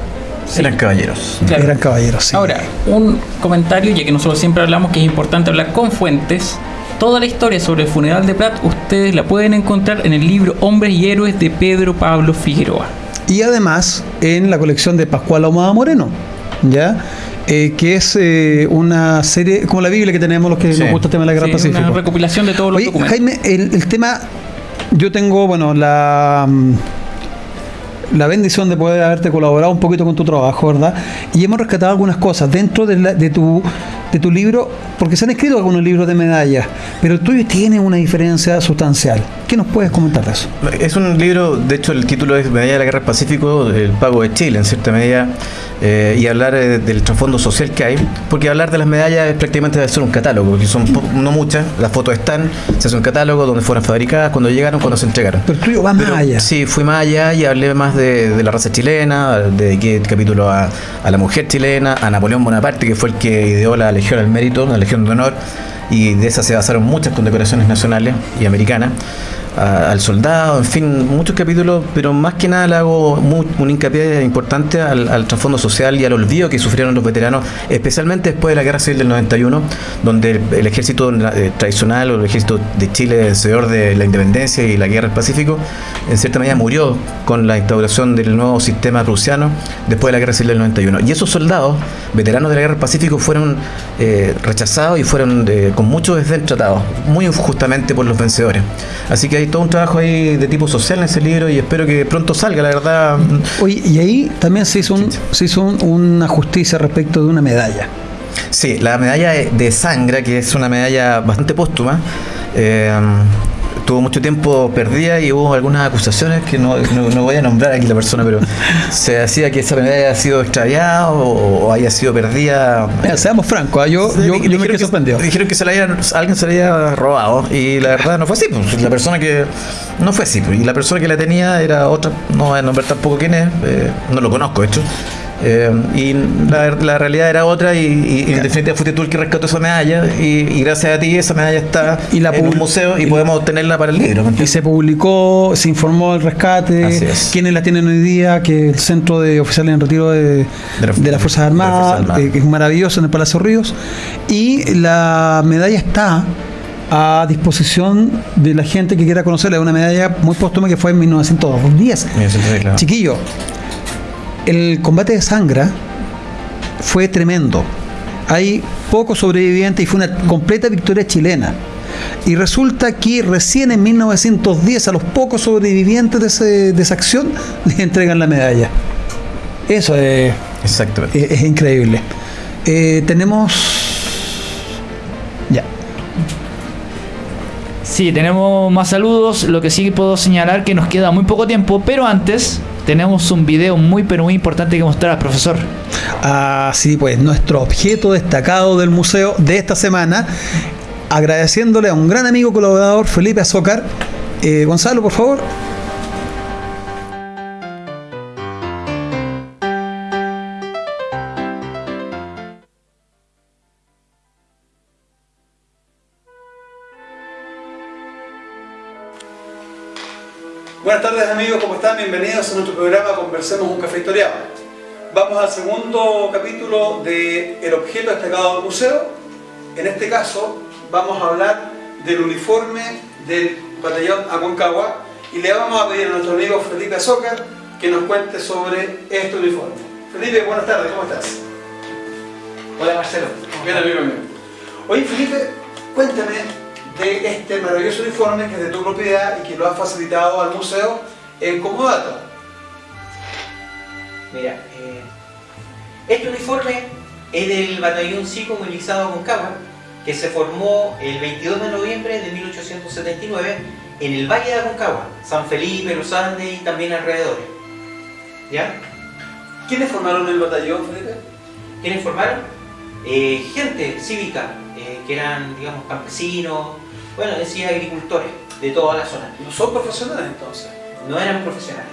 Eran caballeros. Claro. Eran caballeros. sí. Ahora, un comentario, ya que nosotros siempre hablamos que es importante hablar con fuentes. Toda la historia sobre el funeral de Prat, ustedes la pueden encontrar en el libro Hombres y Héroes de Pedro Pablo Figueroa. y además en la colección de Pascual Ahumada Moreno, ¿ya? Eh, que es eh, una serie, como la Biblia que tenemos los que Sí. nos gusta el tema de la Guerra Sí, Pacífico. una recopilación de todos los Oye, documentos. Jaime, el, el tema, yo tengo, bueno, la, mm, la bendición de poder haberte colaborado un poquito con tu trabajo, ¿verdad? Y hemos rescatado algunas cosas dentro de, la- de tu de tu libro, porque se han escrito algunos libros de medallas, pero el tuyo tiene una diferencia sustancial. ¿Qué nos puedes comentar de eso? Es un libro, de hecho el título es Medalla de la Guerra del Pacífico, el pago de Chile en cierta medida, eh, y hablar eh, del trasfondo social que hay, porque hablar de las medallas es prácticamente hacer un catálogo, porque son no muchas, las fotos están, se hace un catálogo donde fueron fabricadas, cuando llegaron, cuando se entregaron. Pero el tuyo va más allá. Sí, fui más allá y hablé más de, de la raza chilena, dediqué el capítulo a, a la mujer chilena, a Napoleón Bonaparte, que fue el que ideó la Legión al Mérito, la Legión de Honor, y de esa se basaron muchas condecoraciones nacionales y americanas, a- al soldado, en fin, muchos capítulos, pero más que nada le hago mu- un hincapié importante al, al trasfondo social y al olvido que sufrieron los veteranos, especialmente después de la Guerra Civil del 91, donde el, el ejército eh, tradicional o el ejército de Chile, vencedor de la independencia y la guerra del Pacífico, en cierta medida murió con la instauración del nuevo sistema prusiano después de la Guerra Civil del 91. Y esos soldados, veteranos de la Guerra del Pacífico, fueron eh, rechazados y fueron eh, con mucho desdén tratados, muy injustamente por los vencedores. Así que hay todo un trabajo ahí de tipo social en ese libro y espero que pronto salga, la verdad. Oye, y ahí también se hizo, un- se hizo un- una justicia respecto de una medalla. Sí, la medalla de- Sangra, que es una medalla bastante póstuma, eh, tuvo mucho tiempo perdida y hubo algunas acusaciones que no, no- no voy a nombrar aquí la persona, pero se decía que esa medalla haya sido extraviada o, o haya sido perdida. Mira, seamos francos, ¿ah? yo, yo, yo me Dijeron quedé que- sorprendido. Dijeron que se la hayan- alguien se la había robado y la verdad no fue así. pues, la persona que no fue así. pues, y la persona que la tenía era otra, no voy a nombrar tampoco quién es, eh, no lo conozco, de hecho. Eh, y la, la realidad era otra y, y en definitiva fuiste tú el que rescató esa medalla y, y gracias a ti esa medalla está Y la en un museo y, podemos obtenerla para el libro. ¿me Y se publicó, se informó del rescate, Así es. quiénes la tienen hoy día, que el centro de oficiales en retiro de, De la- de las Fuerzas Armadas, eh, que es maravilloso en el Palacio Ríos, y la medalla está a disposición de la gente que quiera conocerla. Es una medalla muy póstuma que fue en 1910. Mira, sí, sí, claro. Chiquillo, el combate de Sangra fue tremendo. Hay pocos sobrevivientes y fue una completa victoria chilena. Y resulta que recién en 1910 a los pocos sobrevivientes de, ese- de esa acción les entregan la medalla. Eso es, Exactamente. es- es increíble. Eh, tenemos... Ya. Sí, tenemos más saludos. Lo que sí puedo señalar que nos queda muy poco tiempo, pero antes tenemos un video muy pero muy importante que mostrar, profesor. Así pues, nuestro objeto destacado del museo de esta semana, agradeciéndole a un gran amigo colaborador, Felipe Azócar. Eh, Gonzalo, por favor. Están? Bienvenidos a nuestro programa Conversemos un café historiado. Vamos al segundo capítulo de El objeto destacado del museo. En este caso vamos a hablar del uniforme del batallón Aconcagua y le vamos a pedir a nuestro amigo Felipe Azócar que nos cuente sobre este uniforme. Felipe, buenas tardes, ¿cómo estás? Hola Marcelo. Bien, amigo mío. Oye, Felipe, cuéntame de este maravilloso uniforme que es de tu propiedad y que lo has facilitado al museo en Comodato. Mira, eh, este uniforme es del batallón psicomovilizado Concagua, que se formó el 22 de noviembre de 1879 en el Valle de Aconcagua, San Felipe, Los Andes y también alrededores. ¿Ya? ¿Quiénes formaron el batallón, Felipe? ¿Quiénes formaron? Eh, gente cívica, eh, que eran, digamos, campesinos, bueno, decía agricultores de toda la zona. No son profesionales entonces. No eran profesionales.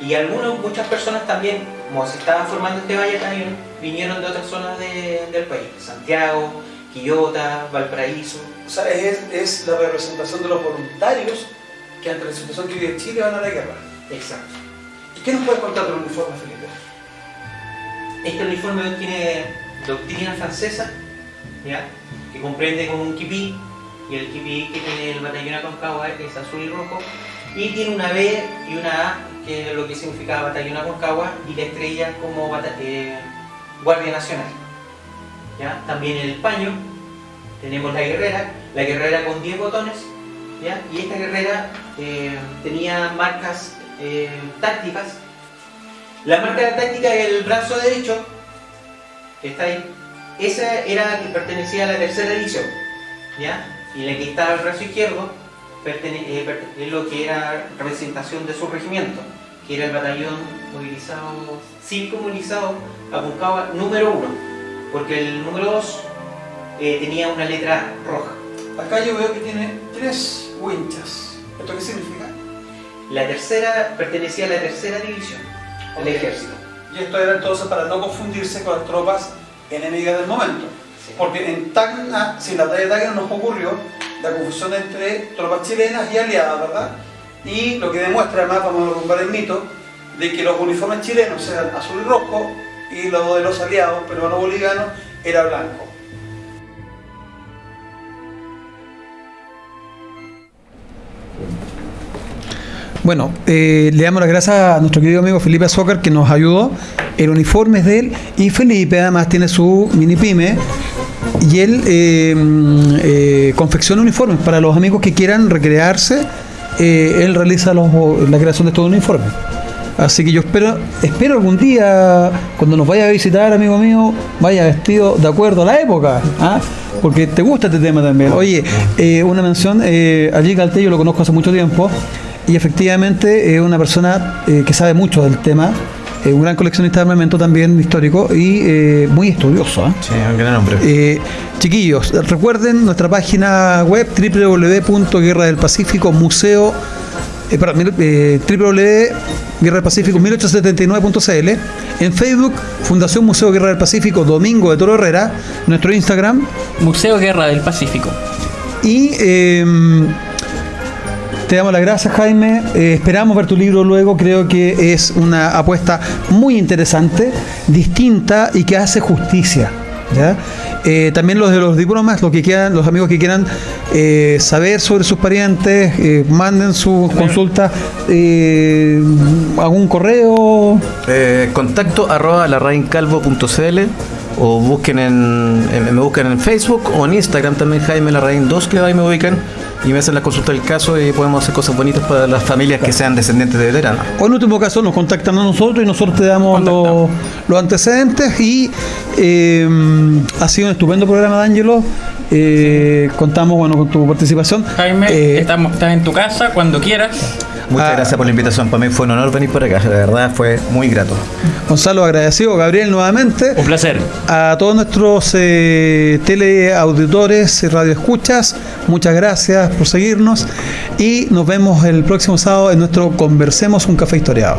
Y algunos, muchas personas también, como se estaban formando este batallón, vinieron de otras zonas de- del país. Santiago, Quillota, Valparaíso. O sea, es, es la representación de los voluntarios que ante la situación que vive Chile van a la guerra. Exacto. ¿Y qué nos puedes contar del uniforme, Felipe? Este uniforme tiene doctrina francesa, ¿ya? que comprende como un kipí, y el kipí que tiene el batallón Aconcagua es azul y rojo, y tiene una B y una A, que es lo que significa batallón Aconcagua, y la estrella como eh, Guardia Nacional. ¿ya? También el paño, tenemos la guerrera, la guerrera con 10 botones, ¿ya? y esta guerrera eh, tenía marcas eh, tácticas la marca táctica del brazo derecho, que está ahí, esa era que pertenecía a la tercera edición, ¿ya? Y la que estaba el brazo izquierdo es lo que era representación de su regimiento, que era el batallón movilizado, cívico movilizado, Aconcagua número uno, porque el número dos eh, tenía una letra roja. Acá yo veo que tiene tres winchas. ¿Esto qué significa? La tercera pertenecía a la tercera división del ejército. Y esto era entonces para no confundirse con las tropas enemigas del momento. Sí. Porque en Tacna, si en la batalla de Tacna nos ocurrió la confusión entre tropas chilenas y aliadas, ¿verdad? Y lo que demuestra, además, vamos a derrumbar el mito, de que los uniformes chilenos eran azul y rojo y los de los aliados peruano-bolivianos era blanco. Bueno, eh, le damos las gracias a nuestro querido amigo Felipe Azócar que nos ayudó. El uniforme es de él y Felipe además tiene su mini pyme y él eh, mm, eh, confecciona uniformes para los amigos que quieran recrearse. eh, él realiza los- la creación de estos uniformes. Así que yo espero, espero algún día, cuando nos vaya a visitar, amigo mío, vaya vestido de acuerdo a la época, ¿ah? porque te gusta este tema también. Oye, una mención, allí Galté yo lo conozco hace mucho tiempo, y efectivamente es una persona eh, que sabe mucho del tema, eh, un gran coleccionista de armamento también histórico y eh, muy estudioso. ¿ah? Sí, un gran hombre. Eh, chiquillos, recuerden nuestra página web www.guerra del Pacífico Museo eh, eh, www.guerra del Pacífico 1879.cl en Facebook Fundación Museo Guerra del Pacífico Domingo de Toro Herrera nuestro Instagram Museo Guerra del Pacífico. y eh, te damos las gracias, Jaime. Eh, esperamos ver tu libro luego. Creo que es una apuesta muy interesante, distinta y que hace justicia. ¿ya? Eh, también los de los diplomas, los que quieran, los amigos que quieran eh, saber sobre sus parientes, manden sus consultas, eh, algún correo. Contacto arroba larraincalvo.cl o busquen en, en- me buscan en Facebook o en Instagram también Jaime Larraín 2 que ahí me ubican y me hacen la consulta del caso y podemos hacer cosas bonitas para las familias que sean descendientes de veteranos. O en último caso nos contactan a nosotros y nosotros te damos los, los antecedentes y eh, ha sido un estupendo programa de Ángelo. Eh, contamos bueno con tu participación. Jaime, Eh, estamos, estás en tu casa cuando quieras. Muchas Ah. gracias por la invitación, para mí fue un honor venir por acá, la verdad fue muy grato. Gonzalo agradecido, Gabriel nuevamente. Un placer. A todos nuestros eh, teleauditores y radioescuchas, muchas gracias por seguirnos y nos vemos el próximo sábado en nuestro Conversemos un café historiado.